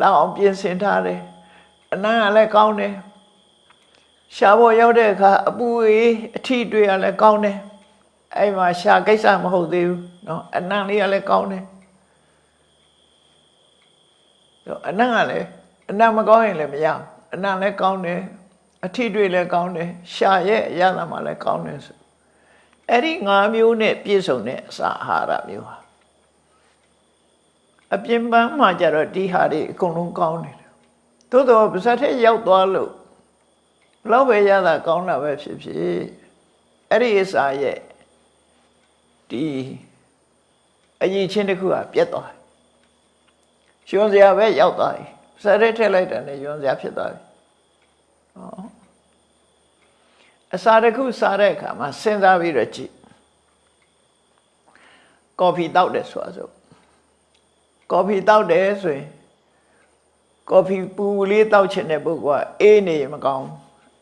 လှအောင်ပြင်ဆင်ထားတယ်အနံ့ကလည်းကောင်းတယ်ရှားပေါ်ရောက်တဲ့အခါအပူအေးအထီးတွေ့ရလည်းကောင်းတယ်အဲ့မှာရှားကိစ္စမဟုတ်သေးဘူးเนาะအနံ့လေးကလည်းကောင်းတယ်အနံ့ကလည်းအနံ့မကောင်းရင်လည်းမရဘူးအနံ့လည်းကောင်းတယ် အထီးတွေ့လည်းကောင်းတယ်ရှာရဲ့အရသာမှလည်းကောင်းတယ်ဆိုအဲ့ဒီ၅မျိုးနဲ့ပြည့်စုံတဲ့အစာအာဟာရမျိုးဟာအပြင်ပန်းမှာကြတော့ဒီဟာတွေအကုန်လုံးကောင်းတယ်သို့တော့ပါဇက်ထဲရောက်သွားလို့ဘလောက်ပဲရတာကောင်းတာပဲဖြစ်ဖြစ်အဲ့ဒီအစာရဲ့ဒီအရင်ချင်းတစ်ခုကပြတ်သွားတယ်ရွှန်စရာပဲရောက်သွားတယ်ဇက်ထဲထည့်လိုက်တယ်နဲ့ရွှန်စရာဖြစ်သွားပြီဟော အစာတစ်ခုစားတဲ့အခါမှာစဉ်းစားပြီးတော့ကြည့်ကော်ဖီတောက်တယ်ဆိုတာဆိုကော်ဖီတောက်တယ်ဆိုရင်ကော်ဖီပူလေးတောက်ချင်တဲ့ပုဂ္ဂိုလ်ကအေးနေမကောင်း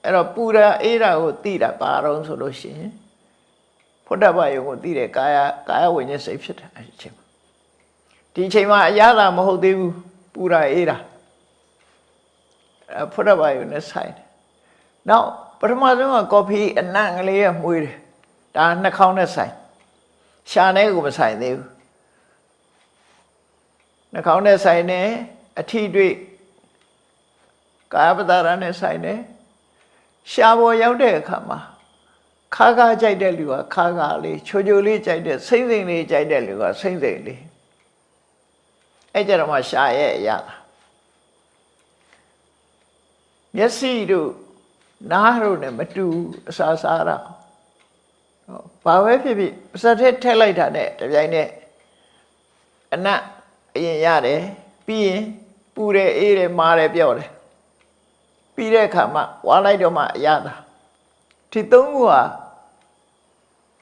အဲ့တော့ပူတာအေးတာကိုသိတာပါတော့ဆိုလို့ရှိရင်ဖုဒ္ဓဘာယုံကိုသိတဲ့ကာယကာယဝိညာဉ်စိတ်ဖြစ်တယ်အဲ့ဒီချိန်မှာဒီချိန်မှာအရသာမဟုတ်သေးဘူးပူတာအေးတာအဲဖုဒ္ဓဘာယုနဲ့ဆိုင်တယ်နောက် ပထမဆုံးကကော်ဖီအနံ့ကလေးရမှုေးတယ်ဒါနှာခေါင်းနဲ့ဆိုင်ရှာနဲ့ကိုမဆိုင်သေးဘူးနှာခေါင်းနဲ့ဆိုင်တယ်အထီတွေ့ကာယပတာရနဲ့ဆိုင်တယ်ရှာပေါ်ရောက်တဲ့အခါမှာခါခါကြိုက်တဲ့လူကခါခါလေးချိုချိုလေးကြိုက်တဲ့စိမ့်စိမ့်လေးကြိုက်တဲ့လူကစိမ့်စိမ့်လေးအဲ့ကြတော့မှရှာရဲ့အရာလားမျက်စိတို့ နားတို့နဲ့မတူအစာစားတာဟုတ်ဘာပဲဖြစ်ဖြစ်ပါစက်ထဲထည့်လိုက်တာနဲ့တပြိုင်နက်အနတ်အရင်ရတယ်ပြီးရင်ပူတယ်အေးတယ်မာတယ်ပြော့တယ်ပြီးတဲ့အခါမှဝါလိုက်တော့မှအရသာဒီသုံးခုဟာ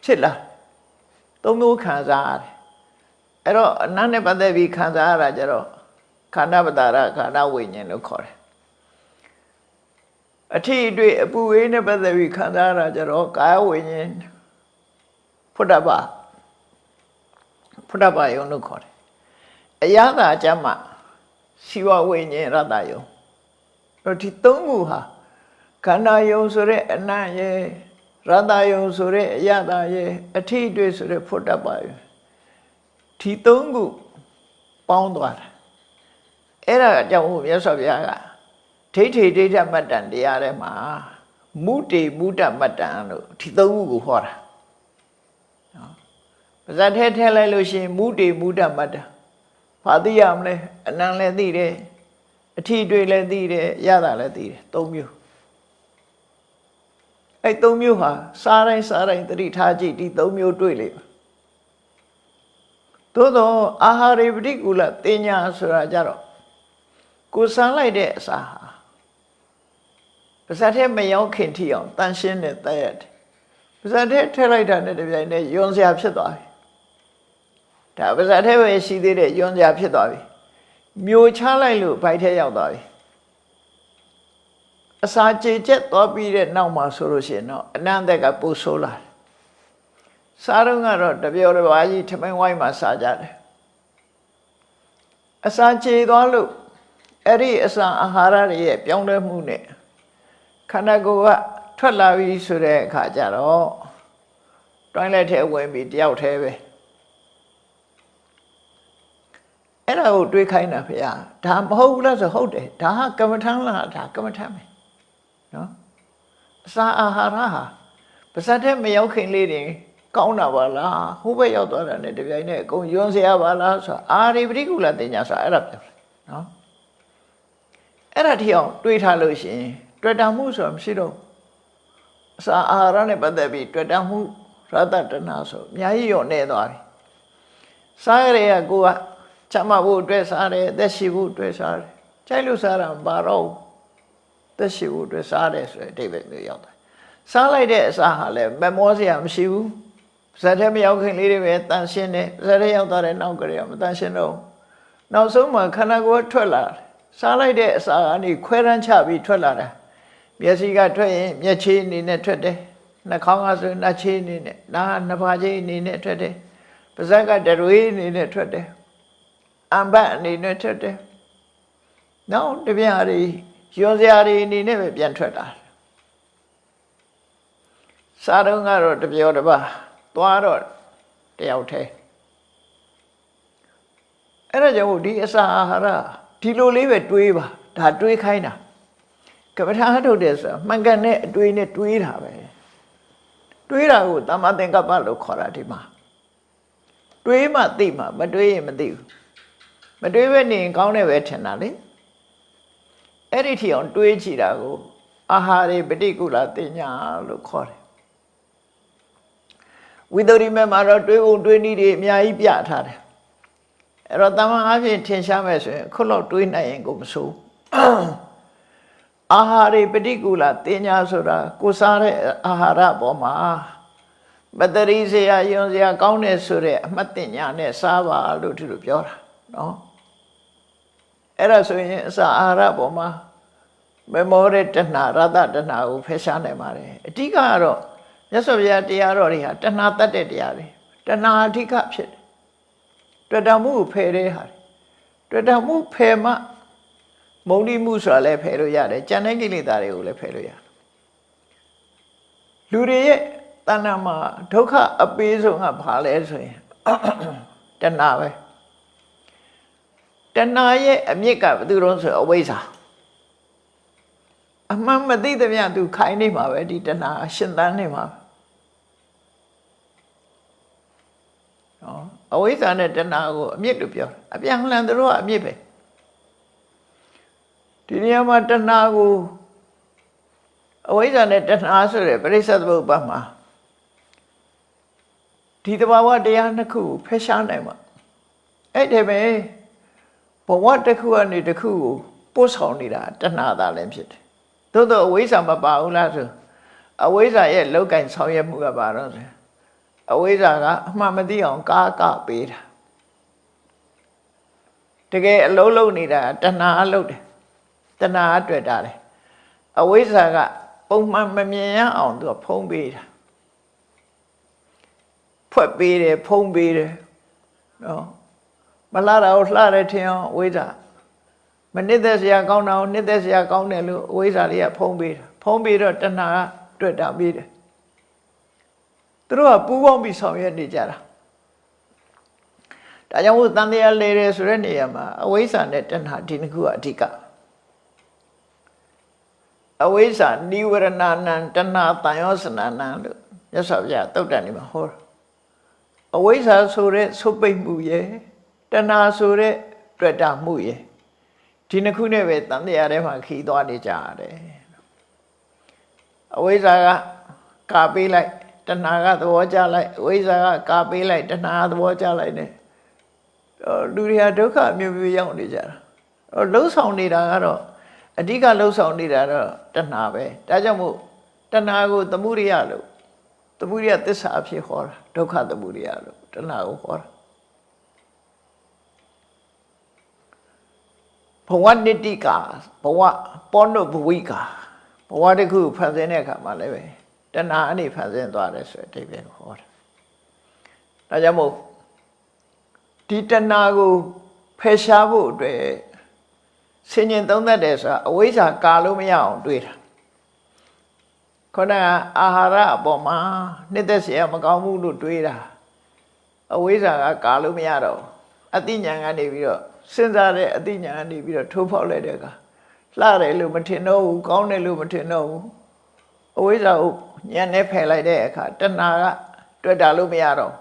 ဖြစ်လာသုံးမျိုးခံစားရတယ်အဲ့တော့အနတ်နဲ့ပတ်သက်ပြီးခံစားရတာကြတော့ခန္ဓာပတာရခန္ဓာဝိညာဉ်လို့ခေါ်တယ် အထီးအတွေ့အပူဝေးနဲ့ပတ်သက်ပြီးခံစားရတာကြတော့ကာယဝိညာဉ်ဖုဒ္ဓဘာဖုဒ္ဓဘာယုံလို့ခေါ်တယ်အရသာအကျမ်းမှာရှိဝဝိညာဉ်ရတ္တယုံတော့ဒီသုံးခုဟာခန္ဓာယုံဆိုတဲ့အနတ်ရဲ့ရတ္တယုံဆိုတဲ့အရသာရဲ့အထီးအတွေ့ဆိုတဲ့ဖုဒ္ဓဘာယုံဒီသုံးခုပေါင်းသွားတာအဲ့ဒါအကြောင်းကိုမြတ်စွာဘုရားက ဒိဋ္ဌိဒိဋ္ဌမတ္တန်တရားထဲမှာမုတေမုဒ္ဒမတ္တန်လို့ဒီသုံးခုကိုဟောတာနော်ပါဇတ်ထဲထဲလိုက်လို့ရှိရင်မုတေမုဒ္ဒမတ္တန်ဘာသိရမလဲအနံလည်းသိတယ်အထီတွေ့လည်းသိတယ်ရတာလည်းသိတယ်သုံးမျိုးအဲ့သုံးမျိုးဟာစားတိုင်းစားတိုင်းတတိထားကြည့်ဒီသုံးမျိုးတွေ့လိမ့်မယ်သို့တော့အာဟာရေပฏิကူလတင်ညာဆိုတာကြတော့ကိုစမ်းလိုက်တဲ့အစာဟာ ပါဇက်ထဲမရောက်ခင်ထိအောင်တန်ရှင်းတဲ့တရက်ပါဇက်ထဲထည့်လိုက်တာနဲ့တပြိုင်နက်ယွန်စရာဖြစ်သွားပြီဒါပါဇက်ထဲပဲရှိသေးတဲ့ယွန်စရာဖြစ်သွားပြီမျိုးချလိုက်လို့ဘိုက်ထဲရောက်သွားပြီအစာကြေချက်သွားပြီးတဲ့နောက်မှာဆိုလို့ရှိရင်တော့အနန္တကပူဆိုးလာတယ်စားတော့ကတော့တပြောတစ်ပါးကြီးထမင်းဝိုင်းမှာစားကြတယ်အစာကြေသွားလို့အဲ့ဒီအစာအာဟာရတွေရဲ့ပြောင်းလဲမှုနဲ့ ခန္ဓာကိုယ်ကထွက်လာပြီဆိုတဲ့အခါကျတော့တွိုင်းလက်ထဲဝင်ပြီးတယောက်ထဲပဲအဲ့ဒါကိုတွေးခိုင်းတာဖေ။ဒါမဟုတ်ဘူးလားဆိုဟုတ်တယ်ဒါကကမ္မထမ်းလားဒါကမ္မထမ်းပဲနော်အစာအာဟာရဟာပါစက်ထဲမရောက်ခင်လေးတွေကောင်းတာပါလားဟိုဘက်ရောက်သွားတာနဲ့တပြိုင်နက်အကုန်ယွန်းစရာပါလားဆိုအာရိပတိကုလတင်ညာဆိုအဲ့ဒါပြောတယ်နော်အဲ့ဒါထီအောင်တွေးထားလို့ရှိရင် တွေ့တာမှုဆိုတာမရှိတော့အစာအာဟာရနဲ့ပတ်သက်ပြီးတွေ့တာမှုရတ္တတနာဆိုအများကြီးရောနေသွားပြီစားရတဲ့ကကိုကချမ်းမဖို့အတွက်စားတယ်အသက်ရှိဖို့အတွက်စားတယ်ကြိုက်လို့စားတာမပါတော့ဘူးသက်ရှိဖို့အတွက်စားတယ်ဆိုတဲ့အဓိပ္ပာယ်မျိုးရောက်တယ်စားလိုက်တဲ့အစာဟာလည်းမမောစရာမရှိဘူးဇက်ထဲမရောက်ခင်လေးတွေပဲတန်ရှင်းတယ်ဇက်ထဲရောက်သွားတဲ့နောက်ကလေးကမတန်ရှင်းတော့နောက်ဆုံးမှခန္ဓာကိုယ်ထွက်လာတယ်စားလိုက်တဲ့အစာကနေခွဲရမ်းချပြီးထွက်လာတာ မျက်စိကထွက်ရင်မျက်ခြေအနေနဲ့ထွက်တယ်နှာခေါင်းကဆိုနှာခြေအနေနဲ့နားနှစ်ပါးခြေအနေနဲ့ထွက်တယ်ပါးစပ်ကတရွေးအနေနဲ့ထွက်တယ်အံပတ်အနေနဲ့ထွက်တယ်နောက်တပြားတွေရွံစရာတွေအနေနဲ့ပဲပြန်ထွက်တာစားတော့ကတော့တပြောတပါသွားတော့တယောက်တည်းအဲ့ဒါကြောင့်ဒီအစာအာဟာရဒီလိုလေးပဲတွေးပါဒါတွေးခိုင်းတာ ကပ္ပထာထုတ်တယ်ဆိုတာမှန်ကန်တဲ့အတွေးနဲ့တွေးတာပဲတွေးတာကိုတမ္မာသင်္ကပ္ပလို့ခေါ်တာဒီမှာတွေးမှသိမှမတွေးရင်မသိဘူးမတွေးဘဲနေရင်ကောင်းတယ်ပဲထင်တာလေအဲ့ဒီထီအောင်တွေးကြည့်တာကိုအာဟာရေပฏิကုလတင်ညာလို့ခေါ်တယ်ဝိသုရိမေမှာတော့တွေးဖို့တွေးနည်းတွေအများကြီးပြထားတယ်အဲ့တော့တမန်အဖြစ်ထင်ရှားမယ်ဆိုရင်ခုလောက်တွေးနိုင်ရင်ကိုမဆိုး အာဟာရေပฏิကူလတင်ညာဆိုတာကိုစားတဲ့အာဟာရပေါ်မှာမတရီစရာယွန်စရာကောင်းတယ်ဆိုတဲ့အမှတ်တင်ညာနဲ့စားပါလို့ဒီလိုပြောတာနော်အဲ့ဒါဆိုရင်အစာအာဟာရပေါ်မှာမမောတဲ့တဏှာရတတဏှာကိုဖယ်ရှားနိုင်ပါတယ်အဓိကကတော့မြတ်စွာဘုရားတရားတော်တွေဟာတဏှာတတ်တဲ့တရားတွေတဏှာအဓိကဖြစ်တယ်တွေ့တာမှုကိုဖယ်တဲ့ဟာတွေ့တာမှုဖယ်မှ မုံတိမှုဆိုတာလည်းဖယ်လို့ရတယ်ကြံတဲ့ကိလေသာတွေကိုလည်းဖယ်လို့ရတယ်လူတွေရဲ့တဏ္ဍာမှာဒုက္ခအပေးဆုံးကဘာလဲဆိုရင်တဏှာပဲတဏှာရဲ့အမြစ်ကဘယ်သူတော့ဆိုအဝိဇ္ဇာအမှန်မသိသမျှသူခိုင်းနေမှာပဲဒီတဏှာရှင်သန်နေမှာနော်အဝိဇ္ဇာနဲ့တဏှာကိုအမြစ်လို့ပြောအပြန်လှန်သူတို့ကအမြစ်ပဲ ဒီနေရာမှာတဏှာကိုအဝိဇ္ဇာနဲ့တဏှာဆိုတဲ့ပရိစ္ဆေသမုပ္ပါမှာဒီတဘာဝတရားနှစ်ခုကိုဖယ်ရှားနိုင်မှာအဲ့ဒီပဲဘဝတစ်ခုကနေတစ်ခုကိုပို့ဆောင်နေတာတဏှာသာလည်းဖြစ်တယ်သို့တော့အဝိဇ္ဇာမပါဘူးလားဆိုအဝိဇ္ဇာရဲ့လောက်ကင်ဆောင်ရွက်မှုကပါတော့ဆိုအဝိဇ္ဇာကအမှန်မသိအောင်ကာကပေးတာတကယ်အလုံးလုံးနေတာတဏှာအလုပ်တယ် တဏှာအတွေ့တာတယ်အဝိဇ္ဇာကပုံမှန်မမြင်ရအောင်သူကဖုံးပေးတာဖွက်ပေးတယ်ဖုံးပေးတယ်နော်မလှတာကိုလှတယ်ထင်အောင်အဝိဇ္ဇာမနစ်သက်စရာကောင်းတာကိုနစ်သက်စရာကောင်းတယ်လို့အဝိဇ္ဇာလေးကဖုံးပေးတာဖုံးပေးတော့တဏှာကတွေ့တာပေးတယ်သူတို့ကပူးပေါင်းပြီးဆောင်ရွက်နေကြတာဒါကြောင့်မို့တန်တရားလေတယ်ဆိုတဲ့နေရာမှာအဝိဇ္ဇာနဲ့တဏှာဒီနှစ်ခုကအဓိက အဝိဇ္ဇာနိဝရဏနံတဏှာတန်ရောစနာနံလို့မြတ်စွာဘုရားတုတ်တန်နေမှာဟောအဝိဇ္ဇာဆိုတဲ့ဆုပ်ပိတ်မှုရဲ့တဏှာဆိုတဲ့တွေ့တာမှုရဲ့ဒီနှစ်ခုနဲ့ပဲတန်တရားထဲမှာခီးသွားနေကြရတယ်အဝိဇ္ဇာကကာပေးလိုက်တဏှာကသဘောကျလိုက်အဝိဇ္ဇာကကာပေးလိုက်တဏှာသဘောကျလိုက်တယ်လူတွေဟာဒုက္ခမျိုးမျိုးရောက်နေကြတာလှုပ်ဆောင်နေတာကတော့ အဓိကလှုပ်ဆောင်နေတာတော့တဏှာပဲဒါကြောင့်မို့တဏှာကိုသမှုရိယလို့သမှုရိယသစ္စာအဖြစ်ဟောတာဒုက္ခသမှုရိယလို့တဏှာကိုဟောတာဘဝနိတိကာဘဝပောနုဘဝိကာဘဝတစ်ခုဖန်ဆင်းတဲ့အခါမှာလည်းပဲတဏှာအနေဖန်ဆင်းသွားတယ်ဆိုတဲ့အဓိပ္ပာယ်ကိုဟောတာဒါကြောင့်မို့ဒီတဏှာကိုဖယ်ရှားဖို့အတွက် ဆင်ញင်သုံးသက်တယ်ဆိုတာအဝိဇ္ဇာကာလို့မရအောင်တွေးတာခေါင်းကအာဟာရအပေါ်မှာနှစ်သက်เสียမကောင်းဘူးလို့တွေးတာအဝိဇ္ဇာကကာလို့မရတော့အတိညာကနေပြီးတော့စဉ်းစားတဲ့အတိညာကနေပြီးတော့ထိုးဖောက်လိုက်တဲ့အခါလှတယ်လို့မထင်တော့ဘူးကောင်းတယ်လို့မထင်တော့ဘူးအဝိဇ္ဇာကိုညံနဲ့ဖယ်လိုက်တဲ့အခါတဏှာကတွေ့တာလို့မရတော့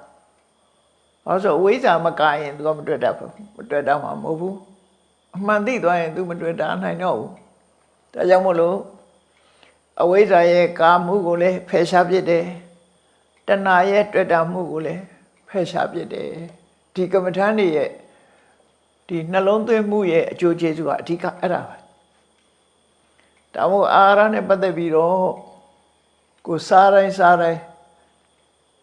ဟောဆိုအဝိဇ္ဇာမကာရင်သူကမတွေ့တတ်ဘူးမတွေ့တတ်မှာမဟုတ်ဘူး အမှန်သိသွားရင် तू မတွေ့တာနိုင်တော့ဘူးဒါကြောင့်မို့လို့အဝိဇ္ဇာရဲ့ကာမှုကိုလည်းဖယ်ရှားပြစ်တယ်တဏှာရဲ့တွေ့တာမှုကိုလည်းဖယ်ရှားပြစ်တယ်ဒီကမ္မထာနေရဲ့ဒီနှလုံးသွင်းမှုရဲ့အကျိုးကျေးဇူးကအဓိကအဲ့ဒါပဲဒါမို့အာဟာရနဲ့ပတ်သက်ပြီးတော့ကိုစားတိုင်းစားတိုင်း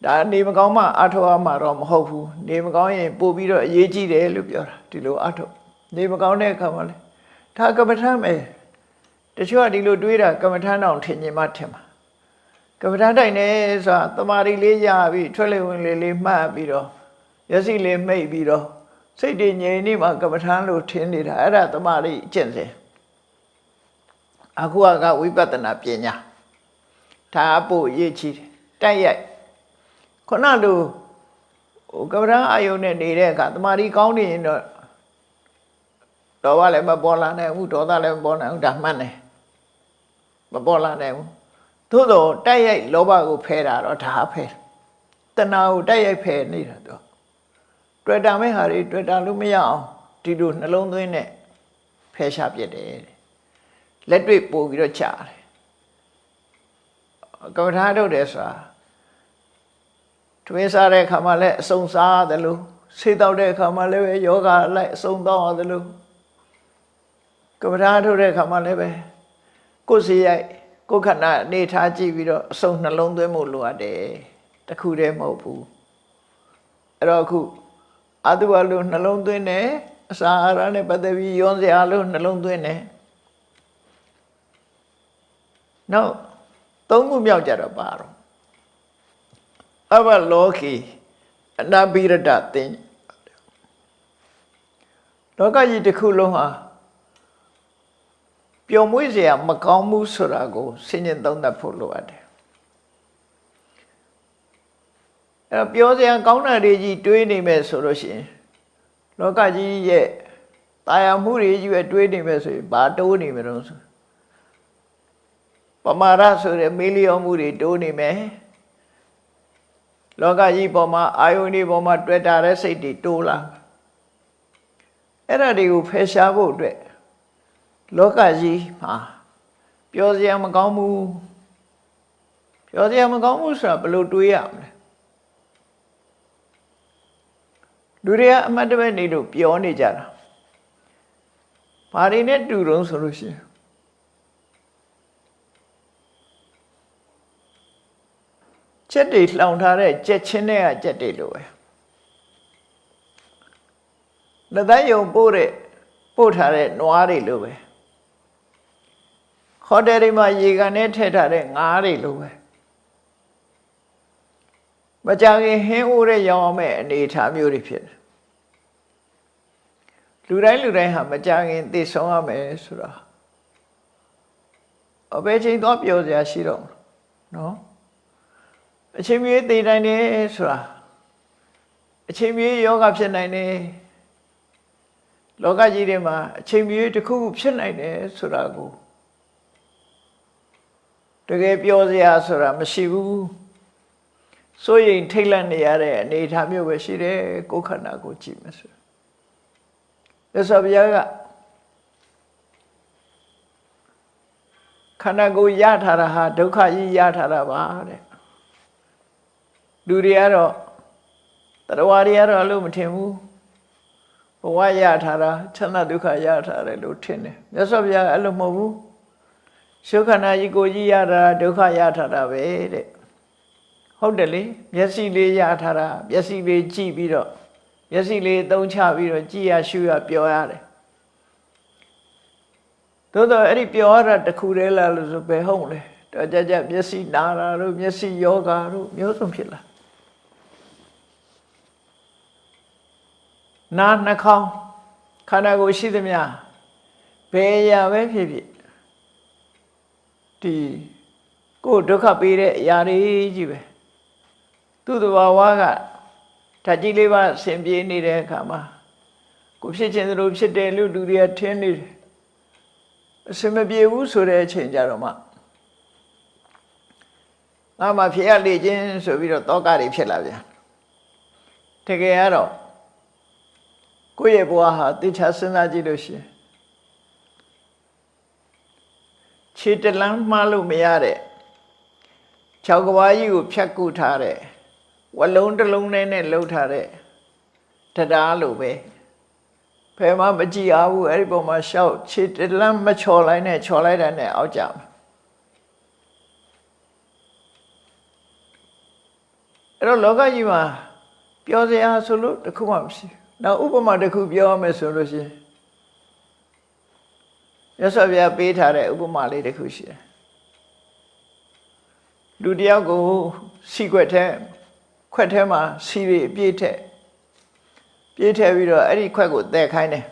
ဒါနေမကောင်းမှအထောက်အမှတော့မဟုတ်ဘူးနေမကောင်းရင်ပို့ပြီးတော့အရေးကြီးတယ်လို့ပြောတာဒီလိုအထောက် နေမကောင်းတဲ့အခါမှာလေဒါကမ္မထာမယ်တချို့ကဒီလိုတွေးတာကမ္မထာတောင်ထင်မြင်မှထင်မှာကမ္မထာတိုင်နေဆိုတာတမာရီလေးရပြီးထွက်လေဝင်လေလေးမှတ်ပြီးတော့မျက်စိလေးမှိတ်ပြီးတော့စိတ်တည်ငြိမ်နေမှကမ္မထာလို့ထင်နေတာအဲ့ဒါတမာရီအကျင့်စဉ်အခုကဝိပဿနာပညာဒါအဖို့အရေးကြီးတယ်တိုက်ရိုက်ခုနလိုဟိုကမ္မထာအာယုန်နဲ့နေတဲ့အခါတမာရီကောင်းနေရင်တော့ ဒေါသလည်းမပေါ်လာနိုင်ဘူးဒေါသလည်းမပေါ်နိုင်ဘူးဒါမှန်တယ်မပေါ်လာနိုင်ဘူးသို့တော့တိုက်ရိုက်လောဘကိုဖယ်တာတော့ဒါဖယ်တဏှာကိုတိုက်ရိုက်ဖယ်နေတာတော့တွေ့တာမဲ့ဟာတွေတွေ့တာလို့မရအောင်ဒီလိုနှလုံးသွင်းနဲ့ဖယ်ရှားပြစ်တယ်လက်တွေ့ပို့ပြီးတော့ချတယ်ကမ္မထာထုတ်တယ်ဆိုတာတွင်းစားတဲ့အခါမှာလည်းအစုံစားရတယ်လို့ဆေးတောက်တဲ့အခါမှာလည်းပဲယောဂလိုက်အစုံတော့ရတယ်လို့ ကပ္ပဒါထုတ်တဲ့အခါမှာလည်းပဲကိုယ်စီရိုက်ကိုယ်ခန္ဓာအနေထားကြည့်ပြီးတော့အစုံနှလုံးသွင်းမှုလိုအပ်တယ်တခုတည်းမဟုတ်ဘူးအဲ့တော့အခုအတုအလိုနှလုံးသွင်းတယ်အစာအာဟာရနဲ့ပတ်သက်ပြီးယွန်းစရာလို့နှလုံးသွင်းတယ်နောက်သုံးခုမြောက်ကြတော့ပါတော့အဘလောကီအနာဘိရဒတင်လောကကြီးတစ်ခုလုံးဟာ ပျော်မွေ့စရာမကောင်းမှုဆိုတာကိုဆင်ញင်သုံးသပ်ဖို့လိုအပ်တယ်အဲ့တော့ပြောစရာကောင်းတာတွေကြီးတွေးနေမယ်ဆိုလို့ရှိရင်လောကကြီးရဲ့တာယာမှုတွေကြီးပဲတွေးနေမယ်ဆိုရင်ဘာတိုးနေမလို့ဆိုပမာရဆိုတဲ့မေလျောမှုတွေတိုးနေမယ်လောကကြီးပေါ်မှာအာယုန်ဒီပေါ်မှာတွေ့တာတဲ့စိတ်တွေတိုးလာအဲ့ဒါတွေကိုဖယ်ရှားဖို့အတွက် လောကကြီးမှာပြောစရာမကောင်းဘူးပြောစရာမကောင်းဘူးဆိုတာဘယ်လိုတွေးရမလဲလူတွေကအမှတ်တမဲ့နေလို့ပြောနေကြတာဘာတွေနဲ့တူတုံးဆိုလို့ရှိရင်ချက်တွေလှောင်ထားတဲ့ကြက်ချင်းတွေကကြက်တွေလိုပဲလက်သက်ယုံပို့တဲ့ပို့ထားတဲ့နွားတွေလိုပဲ ဟိုတယ်တွေမှာရေကန်နဲ့ထည့်ထားတဲ့ငါးတွေလိုပဲမကြခင်ဟင်းအိုးတဲ့ရောင်းအောင်မဲ့အနေအထားမျိုးတွေဖြစ်တယ်လူတိုင်းလူတိုင်းဟာမကြခင်သိဆုံးရမယ်ဆိုတာအဘယ်ချိန်တော့ပြောစရာရှိတော့မလို့နော်အချိန်မြေးသိတိုင်းနေဆိုတာအချိန်မြေးယောဂဖြစ်နိုင်တယ်လောကကြီးထဲမှာအချိန်မြေးတစ်ခုခုဖြစ်နိုင်တယ်ဆိုတာကို တကယ်ပြောစရာဆိုတာမရှိဘူးစိုးရိမ်ထိတ်လန့်နေရတဲ့အနေအထားမျိုးပဲရှိတယ်ကိုယ်ခန္ဓာကိုကြည့်မယ်ဆိုရသော်ဘုရားကခန္ဓာကိုယ်ရထားတာဟာဒုက္ခကြီးရထားတာပါတဲ့လူတွေကတော့တရားတွေကတော့အလို့မထင်ဘူးဘဝရထားတာချမ်းသာဒုက္ခရထားတယ်လို့ထင်တယ်မြတ်စွာဘုရားကအဲ့လိုမဟုတ်ဘူး ရှုခန္ဓာကြီးကိုကြီးရတာဒုက္ခရထားတာပဲတဲ့ဟုတ်တယ်လေမျက်စိလေးရထားတာမျက်စိလေးကြည့်ပြီးတော့မျက်စိလေးသုံးချပြီးတော့ကြည်ရရှုရပြောရတယ်သို့တော့အဲ့ဒီပြောရတာတခုတည်းလားလို့ဆိုပဲဟုတ်လေတော့ကြကြမျက်စိနာတာတို့မျက်စိယောဂါတို့မျိုးစုံဖြစ်လာနာနှာခေါင်းခန္ဓာကိုယ်ရှိသမျှဘယ်ရာပဲဖြစ်ဖြစ် ဒီကိုယ်ဒုက္ခပေးတဲ့အရာတွေကြီးပဲသူ့တဘာဝကဓာတ်ကြီးလေးပါဆင်ပြေးနေတဲ့အခါမှာကိုဖြစ်ခြင်းသလိုဖြစ်တယ်လို့လူတွေကထင်နေတယ်အစမပြေဘူးဆိုတဲ့အချိန်ကြတော့မှငါမှဖြစ်ရလေခြင်းဆိုပြီးတော့တောကတွေဖြစ်လာပြန်တကယ်ကတော့ကိုယ့်ရဲ့ဘဝဟာတိချာစဉ်းစားကြည့်လို့ရှိရင် ခြေတလန်းမှားလို့မရတဲ့ခြောက်ကဘာကြီးကိုဖြတ်ကူထားတဲ့ဝလုံးတစ်လုံးနဲ့နဲ့လှုပ်ထားတဲ့တရားလိုပဲဖယ်မမကြည့်အောင်အဲ့ဒီပုံမှာရှောက်ခြေတလန်းမချော်လိုက်နဲ့ချော်လိုက်တဲ့နဲ့အောက်ကြမှာအဲ့တော့လောကကြီးမှာပြောစရာဆိုလို့တခုမှမရှိနောက်ဥပမာတစ်ခုပြောရမယ်ဆိုလို့ရှိရင် ရသော်ဗျာပေးထားတဲ့ဥပမာလေးတစ်ခုရှိတယ်လူတယောက်ကိုစီခွက်ထဲခွက်ထဲမှာစီတွေအပြည့်ထက်ပြည့်ထည့်ပြီးတော့အဲ့ဒီခွက်ကိုတည်ခိုင်းတယ်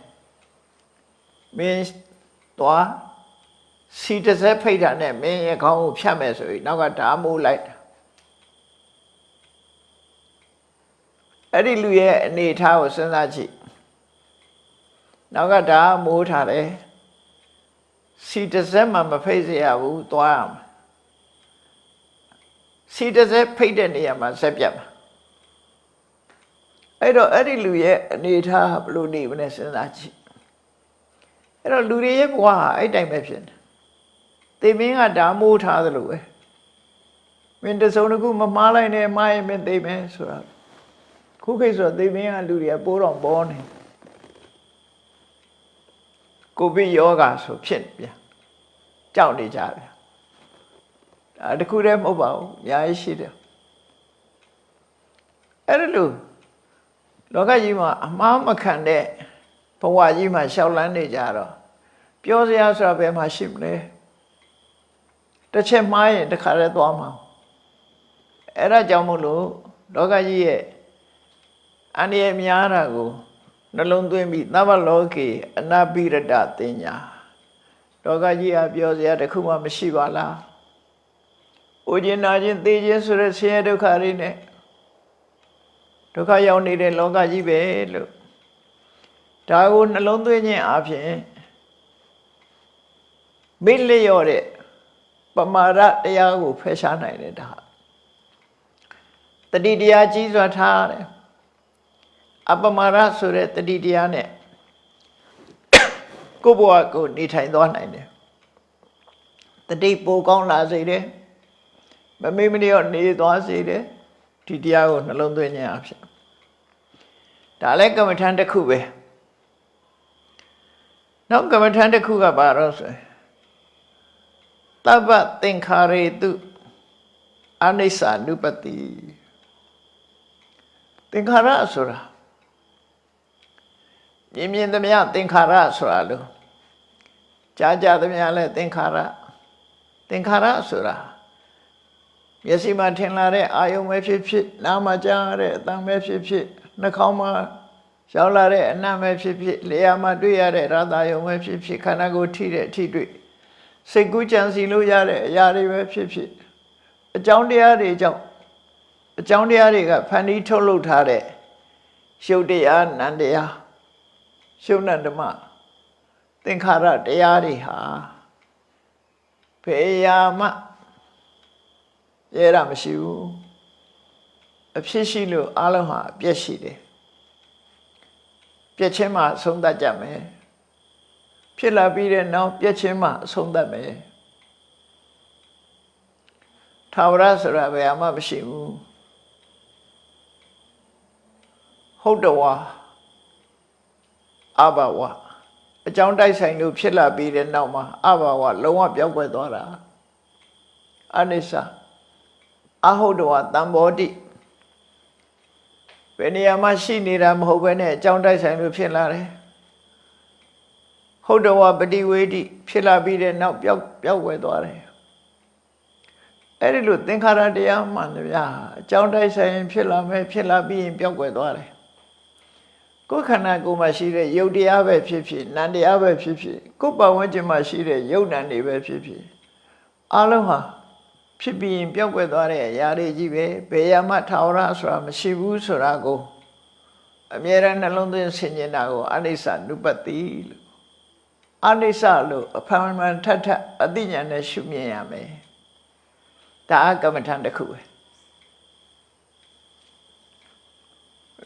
မင်းသွားစီတစ်စက်ဖိတ်တာနဲ့မင်းရဲ့ခေါင်းကိုဖြတ်မယ်ဆိုပြီးနောက်ကဓာမိုးလိုက်တာအဲ့ဒီလူရဲ့အနေအထားကိုစဉ်းစားကြည့်နောက်ကဓာမိုးထားတယ် စီတစ်စက်မှမဖိတ်เสียဘူးသွားရမှာစီတစ်စက်ဖိတ်တဲ့နေရာမှာဆက်ပြတ်မှာအဲ့တော့အဲ့ဒီလူရဲ့အနေထားဘယ်လိုနေမလဲစဉ်းစားကြည့်အဲ့တော့လူတွေရဲ့ဘဝဟာအဲ့တိုင်းပဲဖြစ်တယ်သေမင်းကဓာမိုးထားသလိုပဲမင်းတစုံတစ်ခုမမှားလိုက်နဲ့မှားရင်မင်းသိမယ်ဆိုတာခုခေတ်ဆိုသေမင်းကလူတွေကပိုးတော်ပေါ်နေ ကိုဗစ်ယောဂါဆိုဖြစ်ပြန်ကြောက်နေကြဗျာဒါတခုတည်းမဟုတ်ပါဘူးအများကြီးရှိတယ်အဲ့ဒါလို့လောကကြီးမှာအမှားမခံတဲ့ဘဝကြီးမှာရှောက်လန်းနေကြတော့ပြောစရာဆိုတာဘယ်မှာရှိမလဲတစ်ချက်မှားရင်တစ်ခါတည်းသွားမှာအဲ့ဒါကြောင့်မို့လို့လောကကြီးရဲ့အန္တရာယ်များတာကို နှလုံးသွင်းပြီးသဗ္ဗလောကေအနာပိရတတင်ညာလောကကြီးဟာပြောစရာတစ်ခုမှမရှိပါလား။အိုခြင်းနာခြင်းသိခြင်းဆိုတဲ့ဆင်းရဲဒုက္ခတွေနဲ့ဒုက္ခရောက်နေတဲ့လောကကြီးပဲလို့ဒါကိုနှလုံးသွင်းခြင်းအပြင်မိလျော့တဲ့ပမာဒတရားကိုဖယ်ရှားနိုင်တယ်ဒါတတိတရားကြီးစွာထားတယ် အပမာဒဆိုတဲ့တတိတရားနဲ့ကိုယ့်ဘဝကိုနေထိုင်သွားနိုင်တယ်တတိပိုကောင်းလာစေတယ်မမေ့မလျော့နေသွားစေတယ်ဒီတရားကိုနှလုံးသွင်းခြင်းအဖြစ်ဒါလည်းကမ္မထံတစ်ခုပဲနောက်ကမ္မထံတစ်ခုကဘာတော့ဆိုရင်တပ္ပသင်္ခါရေတုအနိစ္စ ानु ပတိသင်္ခါရဆိုတာ မြင်မြင်သမျှသင်္ခါရဆိုတာလို့ကြားကြသမျှလဲသင်္ခါရသင်္ခါရဆိုတာမျက်စိမှာထင်လာတဲ့အာယုံပဲဖြစ်ဖြစ်နားမှာကြားရတဲ့အသံပဲဖြစ်ဖြစ်နှာခေါင်းမှာရောက်လာတဲ့အနံ့ပဲဖြစ်ဖြစ်လျှာမှာတွေ့ရတဲ့ရတာယုံပဲဖြစ်ဖြစ်ခန္ဓာကိုယ်ထိတဲ့အထိတွေ့စိတ်ကူးကြံစီလို့ရတဲ့အရာတွေပဲဖြစ်ဖြစ်အကြောင်းတရားတွေကြောင့်အကြောင်းတရားတွေကဖန်တီးထုတ်လုပ်ထားတဲ့ရှုပ်တရားနံတရား ရှုပ်နံဓမ္မသင်္ခါရတရားတွေဟာဖေယာမရဲတာမရှိဘူးအဖြစ်ရှိလို့အလုံးဟာအပြည့်ရှိတယ်ပြည့်ချင်းမှအဆုံးသတ်ကြမယ်ဖြစ်လာပြီးတဲ့နောက်ပြည့်ချင်းမှအဆုံးသတ်မယ်ထာဝရဆိုတာဘယ်မှမရှိဘူးဟုတ်တော်ဝါ အဘဝအကြောင်းတိုက်ဆိုင်လို့ဖြစ်လာပြီးတဲ့နောက်မှာအဘဝလုံးဝပြောင်းကွယ်သွားတာအနိစ္စအဟုတ်တော်ဝါတံဘောတိဘယ်နေရာမှာရှိနေတာမဟုတ်ဘဲနဲ့အကြောင်းတိုက်ဆိုင်လို့ဖြစ်လာတယ်ဟုတ်တော်ဝါပฏิဝေဒိဖြစ်လာပြီးတဲ့နောက်ပြောက်ပြောက်ွယ်သွားတယ်အဲ့ဒီလိုသင်္ခါရတရားမှန်တယ်ဗျာအကြောင်းတိုက်ဆိုင်ဖြစ်လာမယ်ဖြစ်လာပြီးရင်ပြောက်ွယ်သွားတယ် ကိုယ်ခန္ဓာကိုယ်မှာရှိတဲ့ယုတ်တရားပဲဖြစ်ဖြစ်နံတရားပဲဖြစ်ဖြစ်ကိုယ်ပတ်ဝန်းကျင်မှာရှိတဲ့ယုတ်နံတွေပဲဖြစ်ဖြစ်အလုံးဟာဖြစ်ပြီးရင်ပြောက်ွယ်သွားတဲ့အရာတွေကြီးပဲဘယ်ရမှထာဝရဆိုတာမရှိဘူးဆိုတာကိုအမြဲတမ်းနှလုံးသွင်းဆင်ခြင်တာကိုအနိစ္စနုပတိလို့အနိစ္စလို့အဖန်မှန်ထပ်ထပ်အသိဉာဏ်နဲ့ရှုမြင်ရမယ်ဒါအကမ္မထံတစ်ခုပဲ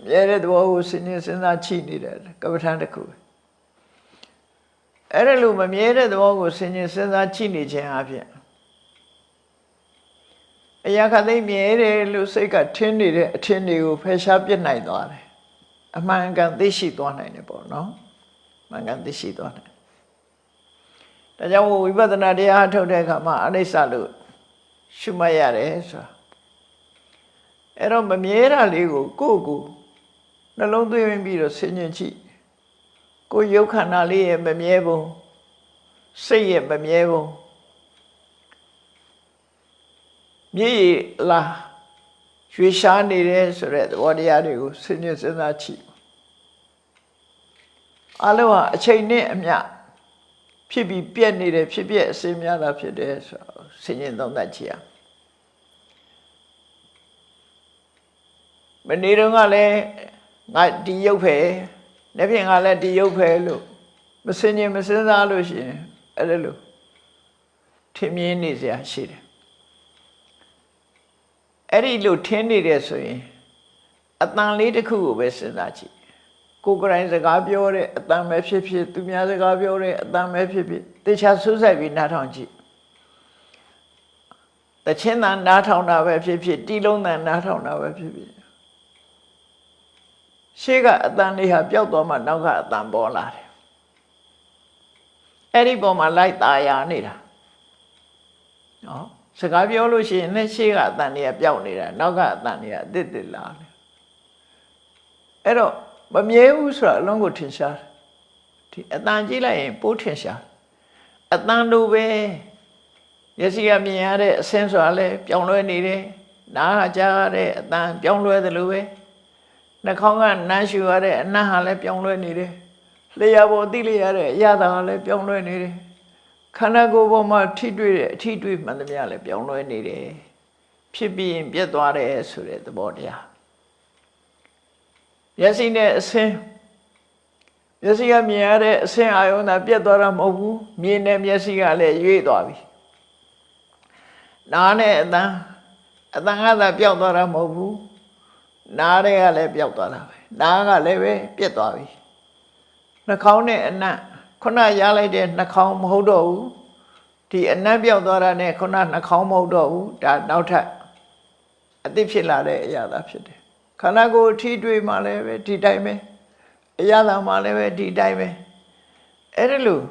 မြဲတဲ့သဘောကိုစဉ်းကျင်စဉ်းစားချိနေတယ်ကမ္မထံတစ်ခုပဲအဲ့ဒါလို့မမြဲတဲ့သဘောကိုစဉ်းကျင်စဉ်းစားချိနေခြင်းအပြင်အရာခသိမြဲတယ်လို့စိတ်ကထင်းနေတဲ့အထင်တွေကိုဖယ်ရှားပြစ်နိုင်သွားတယ်အမှန်ကန်သိရှိသွားနိုင်တယ်ပေါ့နော်မှန်ကန်သိရှိသွားတယ်ဒါကြောင့်ဝိပဿနာတရားထုတ်တဲ့အခါမှာအနိစ္စလို့ရှုမှတ်ရတယ်ဆိုတာအဲ့တော့မမြဲတာလေးကိုကိုယ့်ကို နှလုံးသွင်းပြီးတော့ဆင်ញင်ကြည့်ကိုယ်ရုပ်ခန္ဓာလေးရဲ့မမြဲပုံစိတ်ရဲ့မမြဲပုံမြည်လာရွှေရှားနေတယ်ဆိုတဲ့သဘောတရားတွေကိုဆင်ញင်စဉ်းစားကြည့်အလုံးဟာအချိန်နဲ့အမျှဖြစ်ပြီးပြက်နေတယ်ဖြစ်ပြက်အစင်းများတာဖြစ်တယ်ဆိုတော့ဆင်ញင်သုံးသပ်ကြည့်ရမနေ့တုန်းကလည်း ငါဒီရုပ်ဖယ်နေ့ပြင်ကလည်းဒီရုပ်ဖယ်လို့မစင်ញင်မစင်စားလို့ရှိရင်အဲ့ဒါလို့ထင်မြင်နေစရာရှိတယ်အဲ့ဒီလိုထင်းနေတယ်ဆိုရင်အတန်လေးတစ်ခုကိုပဲစဉ်းစားကြည့်ကိုယ်ကရိုင်းစကားပြောတဲ့အတန်ပဲဖြစ်ဖြစ်သူများစကားပြောတဲ့အတန်ပဲဖြစ်ဖြစ်တေချာဆူးဆိုင်ပြီးနားထောင်ကြည့်တချင်းတန်နားထောင်တာပဲဖြစ်ဖြစ်တီလုံးတန်နားထောင်တာပဲဖြစ်ဖြစ် ရှေ့ကအတန်လေးဟာပျောက်သွားမှနောက်ကအတန်ပေါ်လာတယ်အဲ့ဒီပုံမှာလိုက်ตาရနေတာနော်စကားပြောလို့ရှိရင်လည်းရှေ့ကအတန်လေးကပျောက်နေတာနောက်ကအတန်လေးကအတစ်တစ်လာတယ်အဲ့တော့မမြဲဘူးဆိုတာအလုံးကိုထင်ရှားဒီအတန်ကြည့်လိုက်ရင်ပိုးထင်ရှားအတန်လိုပဲရစီကမြင်ရတဲ့အဆင်းဆိုတာလည်းပြောင်းလဲနေတယ်နားကြားရတဲ့အတန်ပြောင်းလဲသလိုပဲ နှာခေါင်းကနမ်းရှူရတဲ့အနံ့ဟာလည်းပြောင်းလဲနေတယ်လျှာပေါ်သိလျရတဲ့အရာသာလည်းပြောင်းလဲနေတယ်ခန္ဓာကိုယ်ပေါ်မှာထိတွေ့တဲ့အထိတွေ့မှန်သမျှလည်းပြောင်းလဲနေတယ်ဖြစ်ပြီးရင်ပြတ်သွားတယ်ဆိုတဲ့သဘောတရားမျက်စိနဲ့အစင်းမျက်စိကမြင်ရတဲ့အစင်းအာယုံသာပြတ်သွားတာမဟုတ်ဘူးမြင်တဲ့မျက်စိကလည်းရွေ့သွားပြီနားနဲ့အသံအသံကသာပျောက်သွားတာမဟုတ်ဘူး နားတွေကလည်းပျောက်သွားတာပဲနားကလည်းပဲပြတ်သွားပြီနှာခေါင်းနဲ့အနံ့ခုနရလိုက်တဲ့နှာခေါင်းမဟုတ်တော့ဘူးဒီအနံ့ပြောက်သွားတာနဲ့ခုနနှာခေါင်းမဟုတ်တော့ဘူးဒါနောက်ထပ်အသိဖြစ်လာတဲ့အရာသာဖြစ်တယ်ခန္ဓာကိုယ်ထိတွေ့မှလည်းပဲဒီတိုင်းပဲအရာသာမှလည်းပဲဒီတိုင်းပဲအဲ့ဒါလို့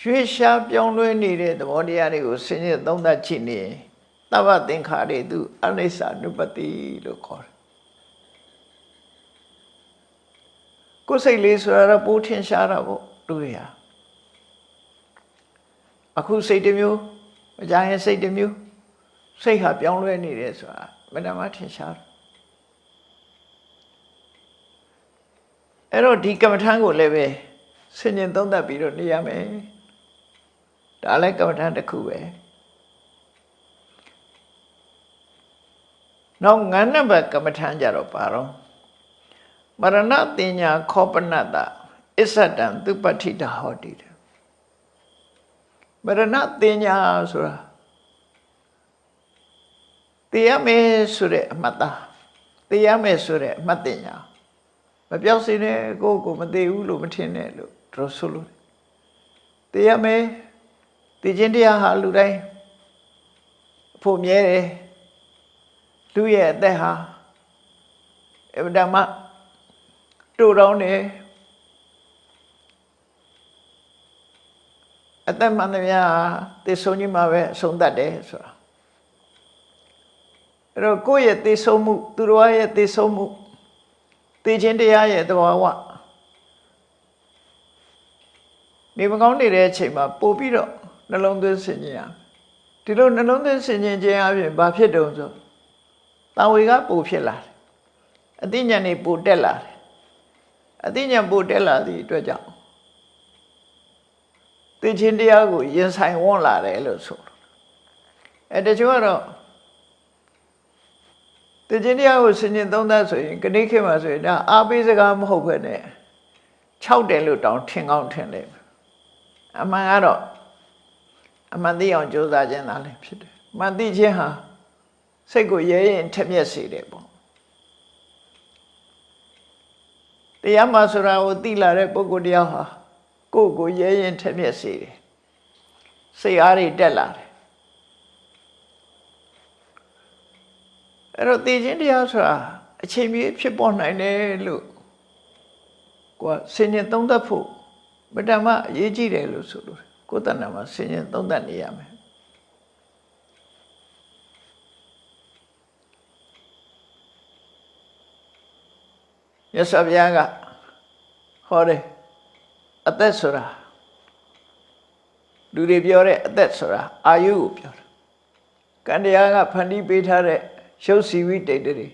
ရွှေရှားပြောင်းလဲနေတဲ့သဘောတရားတွေကိုဆင်ញသုံးသပ်ကြည့်နေရင်သဗ္ဗသင်္ခါတွေသူအနိစ္စနုပတိလို့ခေါ်တယ် ကိုယ်စိတ်လေးဆိုရတော့ပိုးထင်ရှားတာပေါ့လူတွေဟာအခုစိတ်တစ်မျိုးမကြရင်စိတ်တစ်မျိုးစိတ်ဟာပြောင်းလဲနေတယ်ဆိုတာမနမထင်ရှားတယ်အဲ့တော့ဒီကမ္မထမ်းကိုလည်းပဲဆင်ញင်သုံးသပ်ပြီးတော့နေရမယ်ဒါလည်းကမ္မထမ်းတစ်ခုပဲနောက်ငန်းနံပါတ်ကမ္မထမ်းကြတော့ပါတော့ မရဏတင်ညာခောပနတအစ္ဆတံသူပဋ္ဌိတဟောတိတယ်မရဏတင်ညာဆိုတာတရားမယ်ဆိုတဲ့အမှတ်သားတရားမယ်ဆိုတဲ့အမှတ်တင်ညာမပြောက်စင်းနဲ့ကိုယ့်ကိုမသိဘူးလို့မထင်နဲ့လို့တို့ဆိုလို့တရားမယ်သိခြင်းတရားဟာလူတိုင်းအဖို့မြဲတယ်လူရဲ့အသက်ဟာအဗဒမ တူတောင်းတယ်အသက်မှန်သမျှသေဆုံးကြီးမှာပဲအဆုံးသတ်တယ်ဆိုတာအဲ့တော့ကိုယ့်ရဲ့သေဆုံးမှုသူတော်ရဲ့သေဆုံးမှုသေခြင်းတရားရဲ့သဘာဝနေမကောင်းနေတဲ့အချိန်မှာပို့ပြီးတော့နှလုံးသွင်းဆင်ခြင်ရဒီလိုနှလုံးသွင်းဆင်ခြင်ခြင်းအပြင်ဘာဖြစ်တုံဆိုတာဝေကပို့ဖြစ်လာတယ်အသိဉာဏ်နေပို့တက်လာတယ် အသိဉာဏ်ပို့တက်လာသည့်အတွက်ကြောင့်သိချင်းတရားကိုရင်ဆိုင်ဝန်းလာတယ်လို့ဆိုလို့အဲတချို့ကတော့သိချင်းတရားကိုဆင်ញင်သုံးသပ်ဆိုရင်ခဏခေတ်မှာဆိုရင်ဒါအားပေးစကားမဟုတ်ဘဲနဲ့6တယ်လို့တောင်းထင်ကောင်းထင်တယ်အမှန်ကတော့အမှန်သိအောင်ကြိုးစားခြင်းသာလည်းဖြစ်တယ်မှန်သိခြင်းဟာစိတ်ကိုရဲရင်ထက်မြက်စေတယ်ပေါ့ တရားမှဆိုတာကိုသိလာတဲ့ပုဂ္ဂိုလ်တရားဟာကိုယ့်ကိုရဲရင်ထက်မြက်စေတယ်စိတ်အားတွေတက်လာတယ်အဲ့တော့သိခြင်းတရားဆိုတာအချိန်မြေဖြစ်ပေါ်နိုင်တယ်လို့ကိုယ်ဆင်ញင်သုံးသပ်ဖို့မတ္တမအရေးကြီးတယ်လို့ဆိုလို့ကိုယ်တဏ္ဍာမှာဆင်ញင်သုံးသပ်နေရမယ် ရသဗျာကဟောတယ်အသက်ဆိုတာလူတွေပြောတဲ့အသက်ဆိုတာအာယုကိုပြောတာကံတရားကဖန်တီးပေးထားတဲ့ရုပ်စီဝိတ္တိတွေ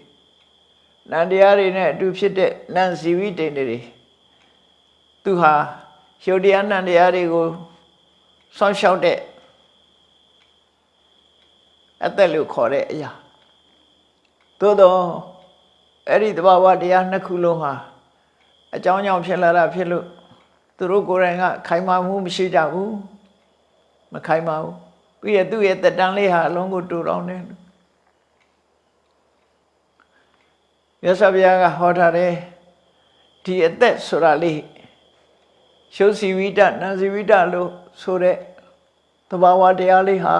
နန္တရားတွေနဲ့အတူဖြစ်တဲ့နံစီဝိတ္တိတွေသူဟာရုပ်တရားနံတရားတွေကိုစောင့်ရှောက်တဲ့အသက်လို့ခေါ်တဲ့အရာသို့တော့ အဲ့ဒီတဘာဝတရားနှစ်ခုလုံးဟာအကြောင်းကြောင့်ဖြစ်လာတာဖြစ်လို့သူတို့ကိုယ်တိုင်ကခိုင်မာမှုမရှိကြဘူးမခိုင်မာဘူးပြီးရသူ့ရဲ့တက်တန်းလေးဟာအလုံးကိုတူတောင်းတယ်မြတ်စွာဘုရားကဟောထားတယ်ဒီအသက်ဆိုတာလေးရှုစီဝိတနံစီဝိတလို့ဆိုတဲ့သဘာဝတရားလေးဟာ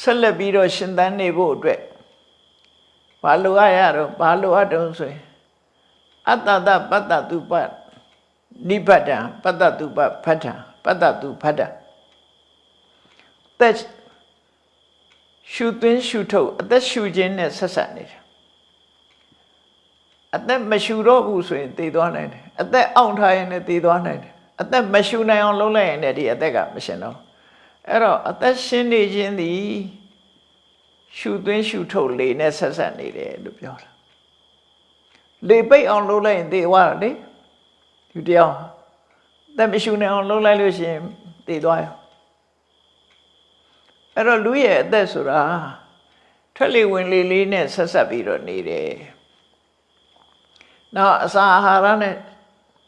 ဆက်လက်ပြီးတော့ရှင်သန်နေဖို့အတွက် ဘာလိုအပ်ရတော့ဘာလိုအပ်တုံးဆိုရင်အတ္တတပတ္တတုပနိဗ္ဗတံပတ္တတုပဖတ္ထံပတ္တတုဖတ္တသက်ရှုသွင်းရှုထုတ်အသက်ရှုခြင်းနဲ့ဆက်ဆက်နေတယ်အသက်မရှုတော့ဘူးဆိုရင်တည်သွားနိုင်တယ်အသက်အောင့်ထားရင်လည်းတည်သွားနိုင်တယ်အသက်မရှုနိုင်အောင်လုပ်လိုက်ရင်လည်းဒီအသက်ကမရှင်တော့အဲ့တော့အသက်ရှင်နေခြင်းသည် ရှုသွင်းရှုထုတ်လေနဲ့ဆက်ဆက်နေတယ်လို့ပြောတာလေပိတ်အောင်လုပ်လိုက်ရင်သေသွားတာလေဒီတရားသက်မရှူနေအောင်လှုပ်လိုက်လို့ရှိရင်တည်သွားရောအဲ့တော့လူရဲ့အသက်ဆိုတာထွက်လေဝင်လေလေးနဲ့ဆက်ဆက်ပြီးတော့နေတယ်နောက်အစာအာဟာရနဲ့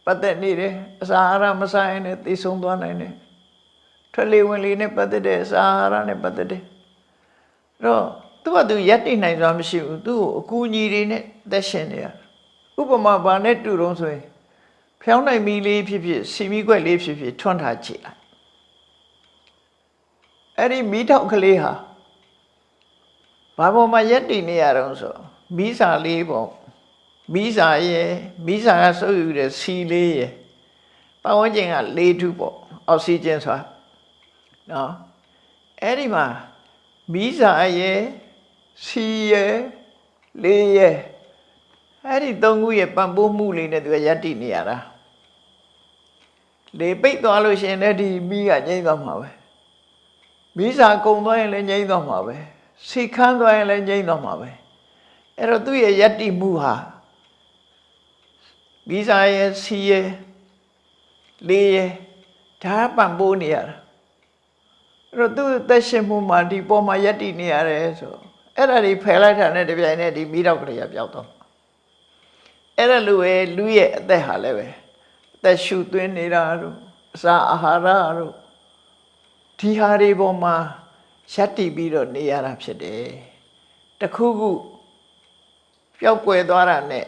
ပတ်သက်နေတယ်အစာအာဟာရမစားရင်လည်းသိဆုံးသွားနိုင်တယ်ထွက်လေဝင်လေနဲ့ပတ်သက်တဲ့အစာအာဟာရနဲ့ပတ်သက်တယ်အဲ့ တော့သူကသူရက်တိနိုင်စွာမရှိဘူးသူ့ကိုအကူအညီတွေနဲ့သက်ရှင်နေရဥပမာဘာနဲ့တူတော့ဆိုရင်ဖျောင်းနိုင်မီလေးဖြစ်ဖြစ်စီမီခွက်လေးဖြစ်ဖြစ်ထွန်းထားကြည့်လိုက်အဲ့ဒီမီးတောက်ကလေးဟာဘာပေါ်မှာရက်တည်နေရတော့ဆိုမီးစာလေးပေါ့မီးစာရဲ့မီးစာကစုပ်ယူတဲ့စီလေးရဲ့ပတ်ဝန်းကျင်ကလေထုပေါ့အောက်ဆီဂျင်ဆိုတာနော်အဲ့ဒီမှာ မီးစာရဲ့စီရဲ့လေရဲ့အဲ့ဒီသုံးခုရဲ့ပံ့ပိုးမှုလေးနဲ့သူကယက်တိနေရတာလေပိတ်သွားလို့ရှိရင်လည်းဒီမီးကငြိမ့်သွားမှာပဲမီးစာကုံသွားရင်လည်းငြိမ့်သွားမှာပဲစိတ်ခမ်းသွားရင်လည်းငြိမ့်သွားမှာပဲအဲ့တော့သူ့ရဲ့ယက်တိမှုဟာမီးစာရဲ့စီရဲ့လေရဲ့ဒါပံ့ပိုးနေရတာအဲ့ တော့သူ့အသက်ရှင်မှုမှာဒီပေါ်မှာယက်တိနေရတယ်ဆိုအဲ့ဒါတွေဖယ်လိုက်တာနဲ့တပြိုင်နက်ဒီမိတော့ကလေးကပျောက်သွားအဲ့ဒါလိုပဲလူရဲ့အသက်ဟာလည်းပဲအသက်ရှူသွင်းနေတာတို့အစာအာဟာရတို့ဒီဟာတွေပေါ်မှာယက်တိပြီးတော့နေရတာဖြစ်တယ်တခုခုပျောက်ကွယ်သွားတာနဲ့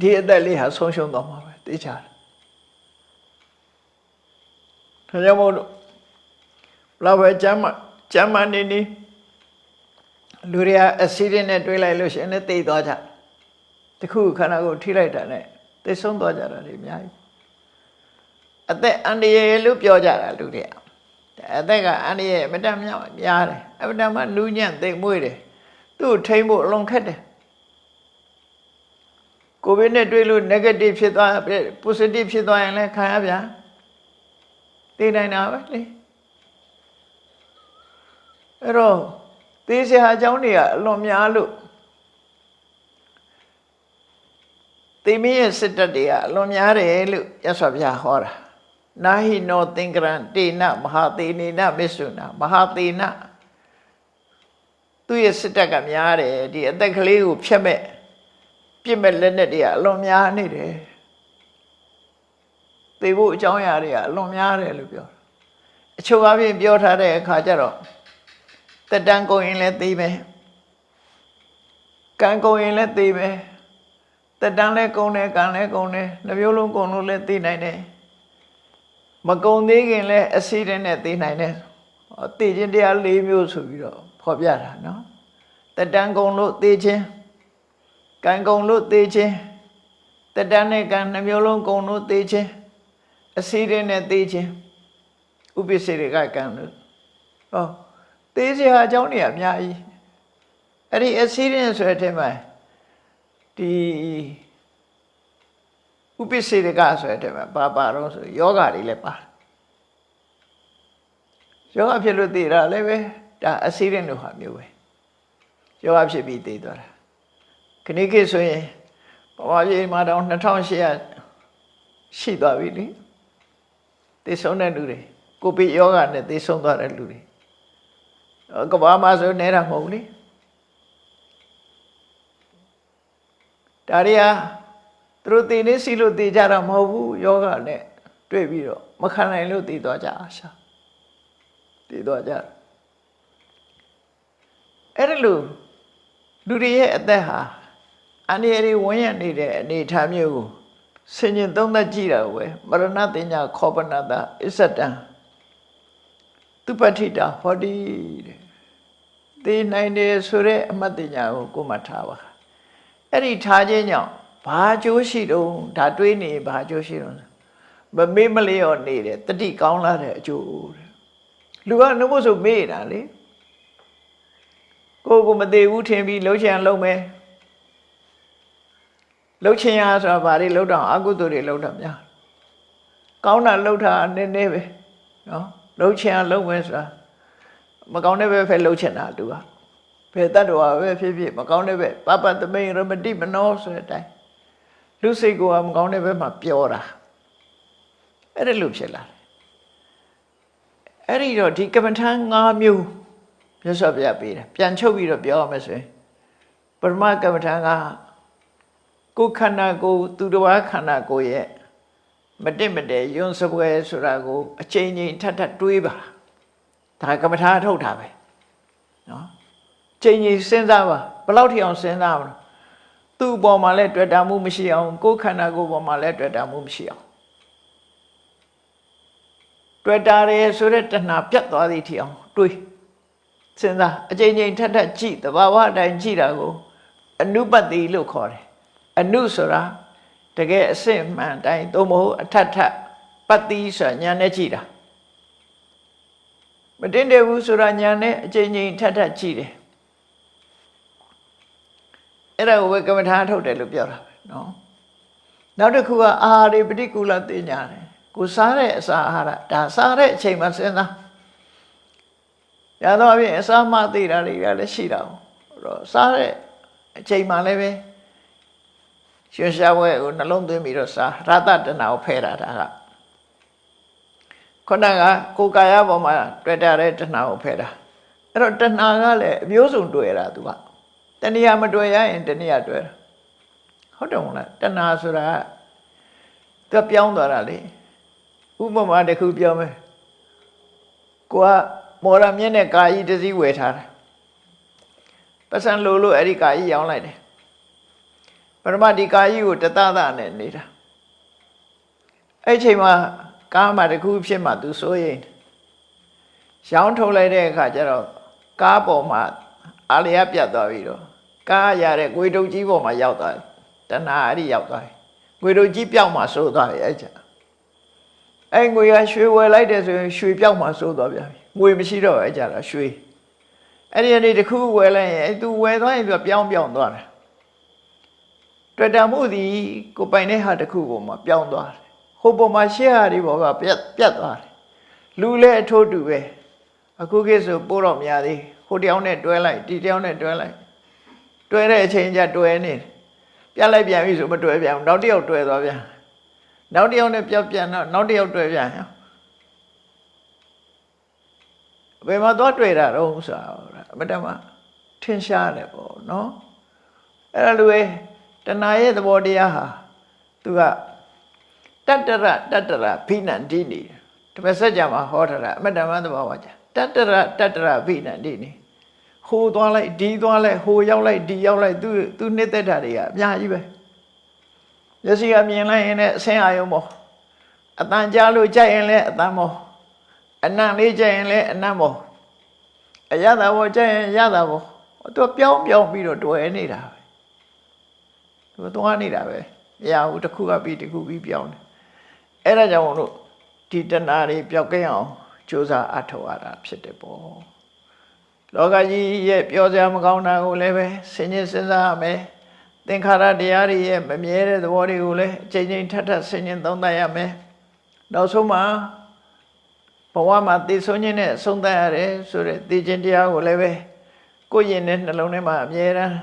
ဒီအသက်လေးဟာဆုံးရှုံးသွားမှာပဲသိချတယ်ဒါကြောင့်မို့လို့ဘ လောက်ပဲကျမ်းမကျမ်းမနေနေလူတွေကအဆီဒင့်နဲ့တွေးလိုက်လို့ရှိရင်လည်းသိသွားကြတခုခန္ဓာကိုယ်ထိလိုက်တာနဲ့သိဆုံးသွားကြတာတွေအများကြီးအသက်အန္တရာယ်လို့ပြောကြတာလူတွေကအသက်ကအန္တရာယ်အမတန်များများတယ်အမတန်မှနူးညံ့သိမ်မွေ့တယ်သူ့ကိုထိမ့်ဖို့အလွန်ခက်တယ်ကိုဗစ်နဲ့တွေ့လို့ negative ဖြစ်သွား positive ဖြစ်သွားရင်လည်းခံရဗျာသိနိုင်တာပဲလေ အဲ့တော့သေစရာအကြောင်းတွေကအလွန်များလို့သေမင်းရဲ့စစ်တပ်တွေကအလွန်များတယ်လို့ရသော်ဗျာဟောတာနာဟိနောသင်္ကရံတေနမဟာသေနေနမစ္ဆုနာမဟာသေနသူ့ရဲ့စစ်တပ်ကများတယ်ဒီအသက်ကလေးကိုဖျက်မဲ့ပြစ်မဲ့လက်နဲ့တွေကအလွန်များနေတယ်သေဖို့အကြောင်းအရာတွေကအလွန်များတယ်လို့ပြောအချို့အပြင်ပြောထားတဲ့အခါကျတော့ တက်တန်းကုန်ရင်လည်းသိမယ်ကံကုန်ရင်လည်းသိမယ်တက်တန်းလည်းကုန်တယ်ကံလည်းကုန်တယ်နှမျိုးလုံးကုန်လို့လည်းသိနိုင်တယ်မကုန်သေးခင်လည်းအစီတဲ့နဲ့သိနိုင်တယ်သိခြင်းတရား၄မျိုးဆိုပြီးတော့ဖော်ပြတာနော်တက်တန်းကုန်လို့သိခြင်းကံကုန်လို့သိခြင်းတက်တန်းနဲ့ကံနှမျိုးလုံးကုန်လို့သိခြင်းအစီတဲ့နဲ့သိခြင်းဥပ္ပစေတွေကကံလို့ဟော သေးစရာအကြောင်းတွေအများကြီးအဲ့ဒီ accident ဆိုတဲ့အထက်မှာဒီဥပ္ပစေတကဆိုတဲ့အထက်မှာပါပါတော့ဆိုယောဂတွေလည်းပါတယ်ယောဂဖြစ်လို့သိတာလည်းပဲဒါ accident လို့ဟာမျိုးပဲယောဂဖြစ်ပြီးသိသွားတာခဏခေတ်ဆိုရင်ပမာပြေမှာတော့2800ရှိသွားပြီလေသိဆုံးတဲ့လူတွေကိုဗစ်ယောဂနဲ့သိဆုံးသွားတဲ့လူတွေ ကဘာမှဆိုနေတာမဟုတ်လေဒါရီဟာသူတို့သိနေစီလို့သိကြတာမဟုတ်ဘူးယောဂနဲ့တွေ့ပြီးတော့မခံနိုင်လို့သိသွားကြအာရှာသိသွားကြအဲ့ဒါလို့လူတွေရဲ့အသက်ဟာအန္တရာယ်တွေဝန်းရနေတဲ့အနေအထားမျိုးကိုဆင်ញင်သုံးသပ်ကြည့်တာဝယ်မရဏတင်ညာခောပနတာအစ္ဆတံ သူပဋိတာဟောဒီတဲ့သိနိုင်တယ်ဆိုတဲ့အမှတ်တင်ညာကိုကိုယ်မှထားပါအဲ့ဒီထားခြင်းကြောင့်ဘာကျိုးရှိတော့ဒါတွေးနေဘာကျိုးရှိတော့မမေ့မလျော့နေတယ်တတိကောင်းလာတဲ့အကျိုးတဲ့လူကနှုတ်ဖို့ဆိုမေ့တာလေကိုကိုမသေးဘူးထင်ပြီးလှုပ်ချင်လှုပ်မယ်လှုပ်ချင်ရဆိုတာဘာတွေလှုပ်တော့အကုသိုလ်တွေလှုပ်တော့များကောင်းတာလှုပ်တာနည်းနည်းပဲနော် လှုပ်ချင်ရလှုပ်မယ်ဆိုတာမကောင်းတဲ့ဘက်ဖက်လှုပ်ချင်တာသူကဘယ်တတ်တော်ပဲဖြစ်ဖြစ်မကောင်းတဲ့ဘက်ပပသမိန်ရမတိမနောဆိုတဲ့အတိုင်းလူစိတ်ကမကောင်းတဲ့ဘက်မှာပြောတာအဲ့ဒါလို့ဖြစ်လာတယ်အဲ့ဒီတော့ဒီကမ္မထံ၅မျိုးမြတ်စွာဘုရားပေးတယ်ပြန်ချုပ်ပြီးတော့ပြောရမယ်ဆိုရင်ပရမကမ္မထံကကိုယ်ခန္ဓာကိုယ်သူတစ်ပါးခန္ဓာကိုယ်ရဲ့ မတင့်မတဲယွန်းစပွဲဆိုတာကိုအချိန်ချင်းထပ်ထပ်တွေးပါဒါကမ္မထာထုတ်တာပဲနော်ချိန်ချင်းစဉ်းစားပါဘယ်လောက်ထိအောင်စဉ်းစားမလဲသူ့အပေါ်မှာလည်းတွေ့တာမှုမရှိအောင်ကိုယ်ခန္ဓာကိုယ်ပေါ်မှာလည်းတွေ့တာမှုမရှိအောင်တွေ့တာရဲဆိုတဲ့တဏှာပြတ်သွားသည့်ထိအောင်တွေးစဉ်းစားအချိန်ချင်းထပ်ထပ်ကြည့်တဘာဝအတိုင်းကြည့်တာကို အနုပတ္တိလို့ခေါ်တယ်အနုဆိုတာ တကယ်အစစ်မှန်တိုင်းသို့မဟုတ်အထက်ထပ်ပတ္တိဆိုတာညာနဲ့ကြည့်တာမတင်တယ်ဘူးဆိုတာညာနဲ့အချိန်ချင်းထပ်ထပ်ကြည့်တယ်အဲ့ဒါကိုပဲကမ္မထာထုတ်တယ်လို့ပြောတာပဲနော်နောက်တစ်ခုကအာဟာရပฏิကူလသိညာတယ်ကိုစားတဲ့အစာအာဟာရဒါစားတဲ့အချိန်မှာစဉ်းစားရတော့အပြင်အစာမသိတာတွေကလည်းရှိတာဟုတ်တော့စားတဲ့အချိန်မှလည်းပဲ ရွှေရှားဘွဲကိုနှလုံးသွင်းပြီးတော့စားရတတနာကိုဖဲတာဒါကခုနကကိုယ်ကာယပေါ်မှာတွေ့တာတဲ့တဏှာကိုဖဲတာအဲ့တော့တဏှာကလည်းအမျိုးစုံတွေ့တာသူကတဏှာမတွေ့ရရင်တဏှာတွေ့တာဟုတ်တယ်မလားတဏှာဆိုတာသူပြောင်းသွားတာလေဥပမာတစ်ခုပြောမယ်ကိုကမော်ရမြင့်တဲ့ကာကြီးတစ်စီးဝယ်ထားတယ်ပတ်စံလိုလို့အဲ့ဒီကာကြီးရောင်းလိုက်တယ် ပရမဒီကာကြီးကိုတသသနဲ့နေတာအဲ့ချိန်မှာကားမှာတစ်ခုဖြစ်မှသူစိုးရိမ်ရောင်းထုတ်လိုက်တဲ့အခါကျတော့ကားပေါ်မှာအာလျာပြတ်သွားပြီးတော့ကားရတဲ့ငွေတုပ်ကြီးပေါ်မှာရောက်သွားတယ်တဏှာအဲ့ဒီရောက်သွားတယ်ငွေတုပ်ကြီးပြောက်မှစိုးသွားပြီအဲ့ချိန်အဲ့ငွေကရွှေဝယ်လိုက်တယ်ဆိုရင်ရွှေပြောက်မှစိုးသွားပြန်ပြီငွေမရှိတော့အဲ့ကြတော့ရွှေအဲ့ဒီအနေတစ်ခုဝယ်လိုက်ရင်အဲ့သူဝယ်သွားရင်သူပြောင်းပြောင်းသွားတယ် တွေ့တာမှုသည်ကိုပိုင်တဲ့ဟာတစ်ခုပေါ်မှာပြောင်းသွားတယ်ဟိုပေါ်မှာရှေ့ဟာဒီပေါ်ကပြတ်ပြတ်သွားတယ်လူလည်းအထိုးတူပဲအခုခေတ်ဆိုပိုးတော့များသေးဟိုတယောက်နဲ့တွဲလိုက်ဒီတယောက်နဲ့တွဲလိုက်တွဲတဲ့အချိန်ကျတွဲနေပြတ်လိုက်ပြန်ပြီဆိုမတွဲပြန်ဘူးနောက်တစ်ယောက်တွဲသွားပြန်နောက်တစ်ယောက်နဲ့ပြောက်ပြန်တော့နောက်တစ်ယောက်တွဲပြန်ဟောဘယ်မှာသွားတွေ့တာတော့ဆိုတာအမတမထင်ရှားတယ်ပေါ့နော်အဲ့ဒါလိုပဲ တဏှာရဲ့သဘောတရားဟာသူကတတ္တရတတ္တရဖိနန္တိနေတပတ်ဆက်ကြမှာဟောထားတာအမတမသဘောပါကြတတ္တရတတ္တရဖိနန္တိနေဟိုသွားလိုက်ဒီသွားလိုက်ဟိုရောက်လိုက်ဒီရောက်လိုက်သူသူနှစ်သက်တာတွေကအများကြီးပဲမျက်စိကမြင်လိုက်ရင်လည်းအဆင်းအာယုံပေါ့အတန်ကြားလို့ကြိုက်ရင်လည်းအတန်ပေါ့အနံ့လေးကြိုက်ရင်လည်းအနံ့ပေါ့အရသာပေါ့ကြိုက်ရင်ရသာပေါ့သူပြောင်းပြောင်းပြီးတော့တွယ်နေတာ ပဲသူသွားနေတာပဲမရဘူးတစ်ခုကပြီးတစ်ခုပြီးပြောင်းတယ်အဲ့ဒါကြောင့်မို့လို့ဒီတဏှာတွေပျောက်ကင်းအောင်ကြိုးစားအထောက်ရတာဖြစ်တယ်ပေါ့လောကကြီးရဲ့ပြောစရာမကောင်းတာကိုလည်းပဲဆင်ញင်စဉ်းစားရမယ်သင်္ခါရတရားတွေရဲ့မမြဲတဲ့သဘောတွေကိုလည်းအချိန်ချင်းထပ်ထပ်ဆင်ញင်သုံးသပ်ရမယ်နောက်ဆုံးမှာဘဝမှာသိဆုံးခြင်းနဲ့ဆုံးသတ်ရတယ်ဆိုတဲ့သိခြင်းတရားကိုလည်းပဲကိုယ့်ရင်နဲ့နှလုံးထဲမှာအမြဲတမ်း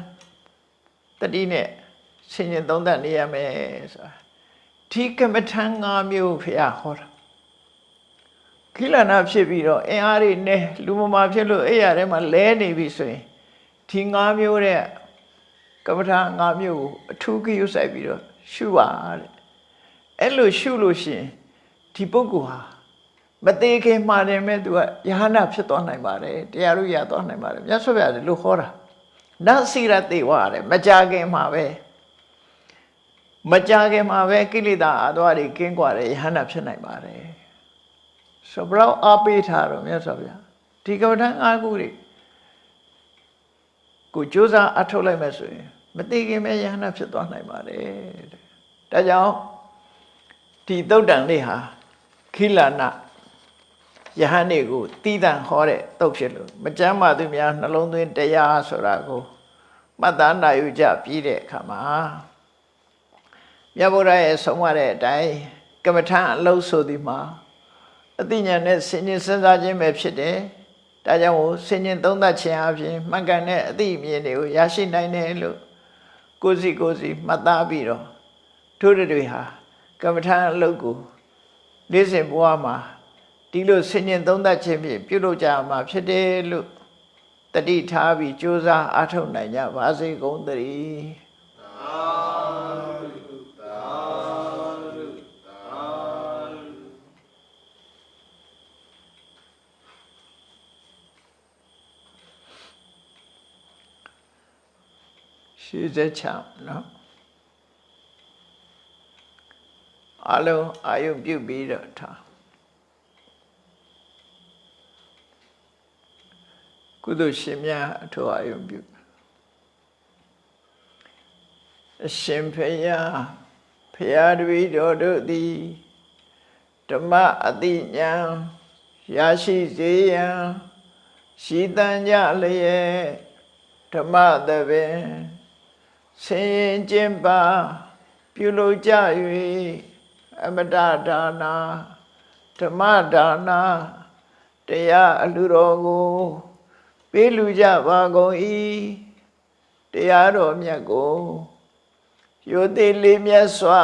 တတိနဲ့ ဆင်ញင်သုံးသပ်နေရမယ်ဆိုတာဒီကမ္မထံ၅မျိုးဖရာဟောတာခိလနာဖြစ်ပြီးတော့အင်အားတွေနဲ့လူမမာဖြစ်လို့အဲ့ရထဲမှာလဲနေပြီဆိုရင်ဒီ၅မျိုးတဲ့ကမ္မထံ၅မျိုးကိုအထူးကြည့်ဆိုင်ပြီးတော့ရှုပါတဲ့အဲ့လိုရှုလို့ရှိရင်ဒီပုဂ္ဂိုလ်ဟာမသေးခင်မှာတယ်မဲ့သူကယဟနာဖြစ်သွားနိုင်ပါတယ်တရားတို့ရသွားနိုင်ပါတယ်မြတ်စွာဘုရားလို့ခေါ်တာနစီရတေဝရတယ်မကြခင်မှာပဲ မကြခင်မှာပဲကိလေသာအသွားတွေကင်းကွာတယ်ယဟနာဖြစ်နိုင်ပါတယ်ဆိုဘလောက်အားပေးထားတော့မြတ်စွာဘုရားဒီကမ္ဘာထအားခုတွေကိုကြိုးစားအထုတ်လိုက်မယ်ဆိုရင်မသေးခင်ပဲယဟနာဖြစ်သွားနိုင်ပါတယ်တဲ့ဒါကြောင့်ဒီသုတ်တန်လေးဟာခိလနာယဟန်တွေကိုတီးတန့်ဟောတဲ့တုတ်ဖြစ်လို့မကြမ်းပါသူများနှလုံးသွင်းတရားဆိုတာကိုမှတ်သားနိုင်ယူကြပြီးတဲ့အခါမှာ မြတ်ဗုဒ္ဓရဲ့ဆုံးမတဲ့အတိုင်းကမ္မထအလုံးဆိုဒီမှာအသိဉာဏ်နဲ့စဉ်းကျင်စဉ်းစားခြင်းပဲဖြစ်တယ်။ဒါကြောင့်ကိုစဉ်းကျင်သုံးသပ်ခြင်းအပြင်မှန်ကန်တဲ့အသိအမြင်တွေကိုရရှိနိုင်တယ်လို့ကိုယ်စီကိုယ်စီမှတ်သားပြီးတော့ထို့တွေဟာကမ္မထအလုံးကိုနေ့စဉ်ဘဝမှာဒီလိုစဉ်းကျင်သုံးသပ်ခြင်းဖြင့်ပြုလုပ်ကြမှာဖြစ်တယ်လို့တတိထားပြီးကြိုးစားအားထုတ်နိုင်ကြပါစေကုန်သတည်း ရှိစေချမ်းနော်အလုံးအာယုံပြုတ်ပြီးတော့ထားကုသိုလ်ရှင်များအထောက်အာယုံပြုအရှင်ဖယားဖယားတပည့်တော်တို့သည်ဓမ္မအတိညာရရှိစေရန်ရှိတန်ကြလျက်ဓမ္မသဘင် ဆင်ရင်ကျင့်ပါပြုလုပ်ကြ၍အမတဒါနာဓမ္မဒါနာတရားအလှတော်ကိုပေးလူကြပါကုန်၏တရားတော်မြတ်ကိုရိုသေလေးမြတ်စွာ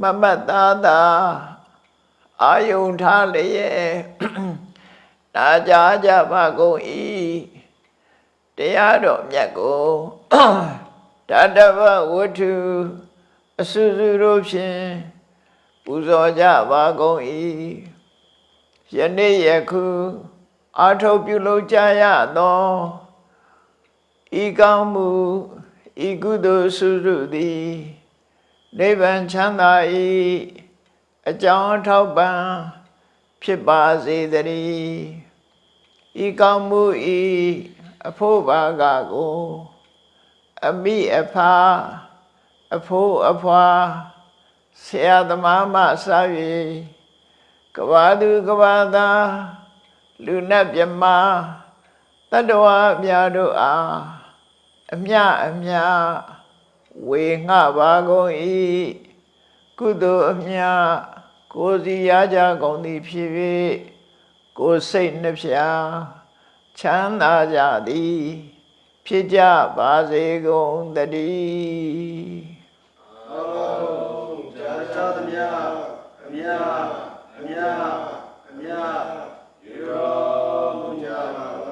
မမတ်သားသာအာယုန်ထားလျက်နာကြားကြပါကုန်၏ တရားတော်မြတ်ကိုတတဗဝတ္ထုအစုစုတို့ဖြင့်ပူဇော်ကြပါကုန်၏ယနေ့ယခုအာထုတ်ပြုလုပ်ကြရသောဤကောင်းမှုဤကုသိုလ်စုစုသည်နိဗ္ဗာန်ချမ်းသာ၏အကြောင်းအထောက်ပံ့ဖြစ်ပါစေတည်းဤကောင်းမှုဤ အဖို့ဘာကကိုအမိအဖာအဖိုးအဖွာဆရာသမားမှစ၍ကဘာသူကဘာသာလူနတ်မြမတတ္တဝအများတို့အားအမြအမြဝေငှပါကုန်၏ကုသိုလ်အမြကိုယ်စီရကြကုန်သည်ဖြစ်၍ကိုယ်စိတ်နှဖျား ချမ်းသာကြသည် ဖြစ်ကြပါစေကုန်တည်းကြာကြာသမျှအမြအမြအမြရေတော်မူကြပါ